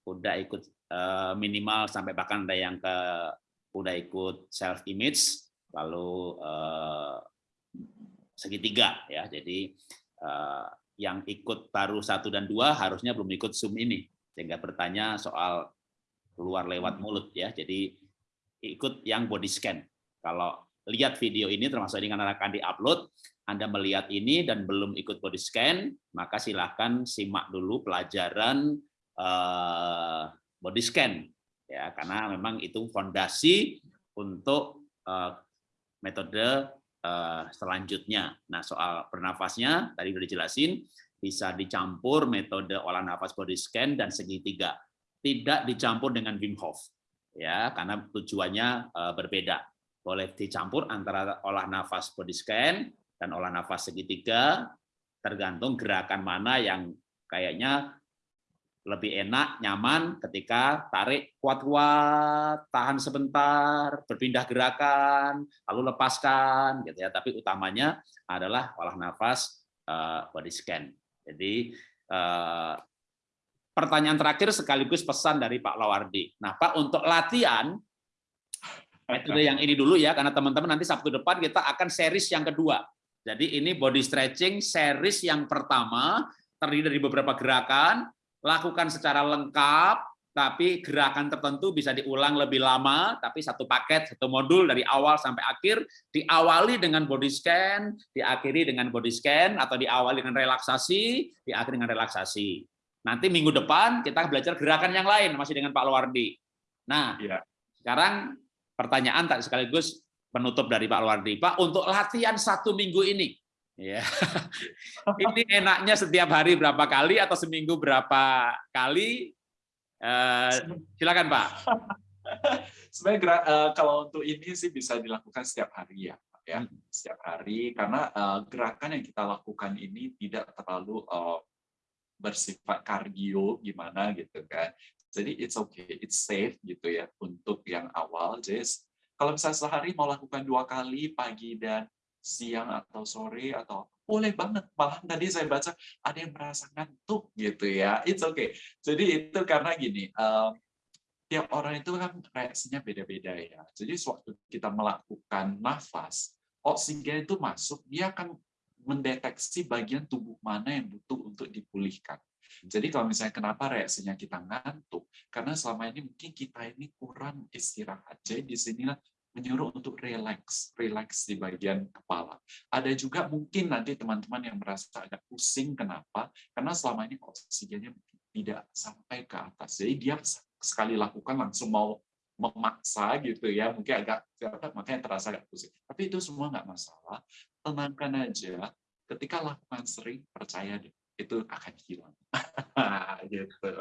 udah ikut uh, minimal sampai bahkan ada yang ke udah ikut self image, lalu uh, segitiga ya. Jadi uh, yang ikut baru satu dan dua harusnya belum ikut zoom ini sehingga bertanya soal keluar lewat mulut ya. Jadi ikut yang body scan. Kalau lihat video ini termasuk karena akan diupload, Anda melihat ini dan belum ikut body scan, maka silahkan simak dulu pelajaran uh, body scan ya karena memang itu fondasi untuk metode uh, selanjutnya. Nah, soal bernafasnya tadi sudah dijelasin bisa dicampur metode olah nafas body scan dan segitiga. Tidak dicampur dengan Wim Hof ya karena tujuannya uh, berbeda. Boleh dicampur antara olah nafas body scan dan olah nafas segitiga tergantung gerakan mana yang kayaknya lebih enak, nyaman ketika tarik kuat-kuat, tahan sebentar, berpindah gerakan, lalu lepaskan gitu ya. Tapi utamanya adalah olah nafas uh, body scan. Jadi uh, pertanyaan terakhir sekaligus pesan dari Pak Lawardi. Nah, Pak, untuk latihan, metode yang ini dulu ya, karena teman-teman nanti Sabtu depan kita akan series yang kedua. Jadi ini body stretching series yang pertama, terdiri dari beberapa gerakan, lakukan secara lengkap, tapi gerakan tertentu bisa diulang lebih lama, tapi satu paket, satu modul dari awal sampai akhir, diawali dengan body scan, diakhiri dengan body scan, atau diawali dengan relaksasi, diakhiri dengan relaksasi. Nanti minggu depan kita belajar gerakan yang lain masih dengan Pak Luardi. Nah, ya. sekarang pertanyaan tak sekaligus penutup dari Pak Luardi. Pak, untuk latihan satu minggu ini, ya, ini enaknya setiap hari berapa kali atau seminggu berapa kali? Eh, silakan Pak. Sebenarnya uh, kalau untuk ini sih bisa dilakukan setiap hari ya, ya hmm. setiap hari karena uh, gerakan yang kita lakukan ini tidak terlalu uh, bersifat kardio gimana gitu kan. Jadi it's okay, it's safe gitu ya untuk yang awal. Jadi kalau misalnya sehari mau lakukan dua kali pagi dan siang atau sore atau boleh banget. Malah tadi saya baca ada yang merasa ngantuk gitu ya. It's okay. Jadi itu karena gini, um, tiap orang itu kan reaksinya beda-beda ya. Jadi sewaktu kita melakukan nafas, oksigen itu masuk, dia akan mendeteksi bagian tubuh mana yang butuh untuk dipulihkan. Jadi kalau misalnya kenapa reaksinya kita ngantuk, karena selama ini mungkin kita ini kurang istirahat. Jadi di sinilah menyuruh untuk relax, relax di bagian kepala. Ada juga mungkin nanti teman-teman yang merasa agak pusing, kenapa? Karena selama ini oksigennya tidak sampai ke atas. Jadi dia sekali lakukan langsung mau memaksa gitu ya, mungkin agak makanya terasa agak pusing. Tapi itu semua nggak masalah tenangkan aja. Ketika lakukan sering, percaya deh, itu akan hilang. gitu.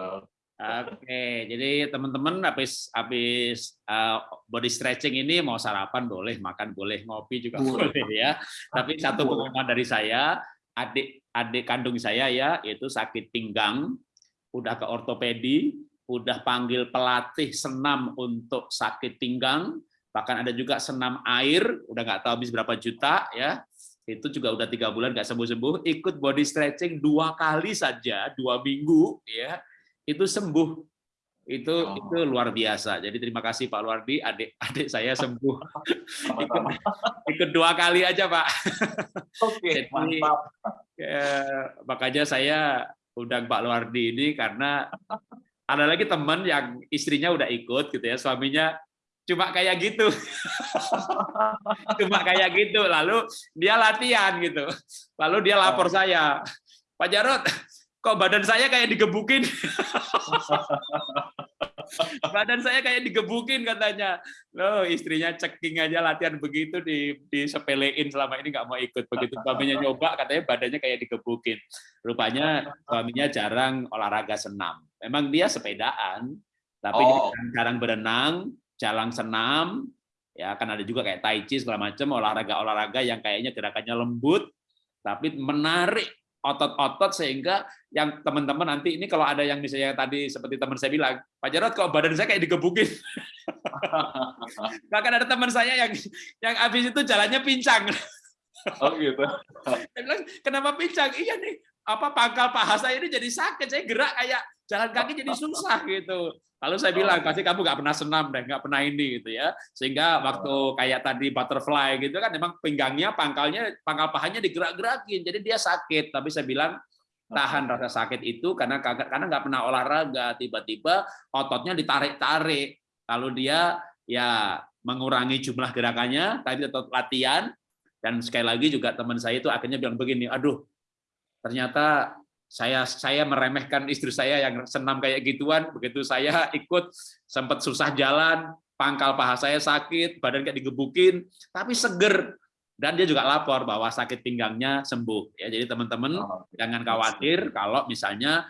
Oke, jadi teman-teman habis habis uh, body stretching ini mau sarapan boleh, makan boleh, ngopi juga boleh, boleh ya. Tapi satu pengumuman dari saya, adik adik kandung saya ya, yaitu sakit pinggang, udah ke ortopedi, udah panggil pelatih senam untuk sakit pinggang, bahkan ada juga senam air, udah nggak tahu habis berapa juta ya, itu juga udah tiga bulan nggak sembuh-sembuh, ikut body stretching dua kali saja, dua minggu ya, itu sembuh. Itu oh. itu luar biasa. Jadi terima kasih Pak Luardi, adik-adik saya sembuh. ikut, ikut dua kali aja Pak. Oke, Jadi, mantap. Ya, makanya saya undang Pak Luardi ini karena ada lagi teman yang istrinya udah ikut gitu ya, suaminya cuma kayak gitu. cuma kayak gitu. Lalu dia latihan gitu. Lalu dia lapor oh. saya, Pak Jarot, kok badan saya kayak digebukin. badan saya kayak digebukin katanya. Loh, istrinya ceking aja latihan begitu di disepelein selama ini nggak mau ikut. Begitu suaminya nyoba katanya badannya kayak digebukin. Rupanya suaminya jarang olahraga senam. Memang dia sepedaan, tapi oh. dia jarang berenang, jalan senam, ya kan ada juga kayak tai chi segala macam olahraga-olahraga yang kayaknya gerakannya lembut tapi menarik otot-otot sehingga yang teman-teman nanti ini kalau ada yang misalnya tadi seperti teman saya bilang, Pak Jarot kalau badan saya kayak digebukin. Bahkan ada teman saya yang yang habis itu jalannya pincang. Oh gitu. Saya bilang, kenapa pincang? Iya nih, apa pangkal paha saya ini jadi sakit, saya gerak kayak jalan kaki jadi susah gitu. Lalu saya bilang, pasti kamu nggak pernah senam deh, nggak pernah ini gitu ya. Sehingga waktu kayak tadi butterfly gitu kan, memang pinggangnya, pangkalnya, pangkal pahanya digerak-gerakin, jadi dia sakit. Tapi saya bilang tahan rasa sakit itu karena karena nggak pernah olahraga, tiba-tiba ototnya ditarik-tarik. Lalu dia ya mengurangi jumlah gerakannya, tapi tetap latihan. Dan sekali lagi juga teman saya itu akhirnya bilang begini, aduh, ternyata saya saya meremehkan istri saya yang senam kayak gituan. Begitu saya ikut sempat susah jalan pangkal paha saya sakit badan kayak digebukin tapi seger. Dan dia juga lapor bahwa sakit pinggangnya sembuh. Ya jadi teman-teman oh, jangan khawatir kalau misalnya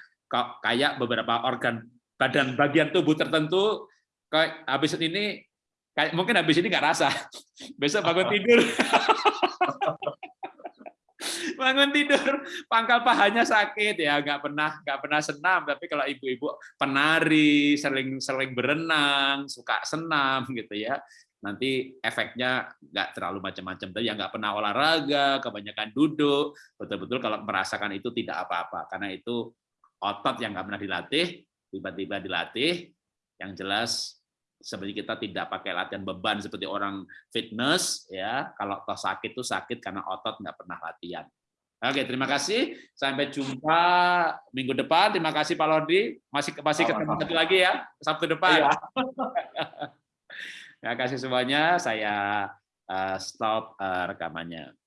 kayak beberapa organ badan bagian tubuh tertentu kayak habis ini kayak mungkin habis ini nggak rasa. Besok bangun tidur bangun tidur. Pangkal pahanya sakit. Ya nggak pernah nggak pernah senam. Tapi kalau ibu-ibu penari sering sering berenang suka senam gitu ya. Nanti efeknya nggak terlalu macam-macam. Tapi yang nggak pernah olahraga kebanyakan duduk. Betul-betul kalau merasakan itu tidak apa-apa. Karena itu otot yang nggak pernah dilatih tiba-tiba dilatih. Yang jelas seperti kita tidak pakai latihan beban seperti orang fitness ya. Kalau toh sakit tuh sakit karena otot nggak pernah latihan oke terima kasih. Sampai jumpa minggu depan. Terima kasih Pak Lodi masih masih ketemu satu lagi ya Sabtu depan. Iya. terima kasih semuanya. Saya uh, stop uh, rekamannya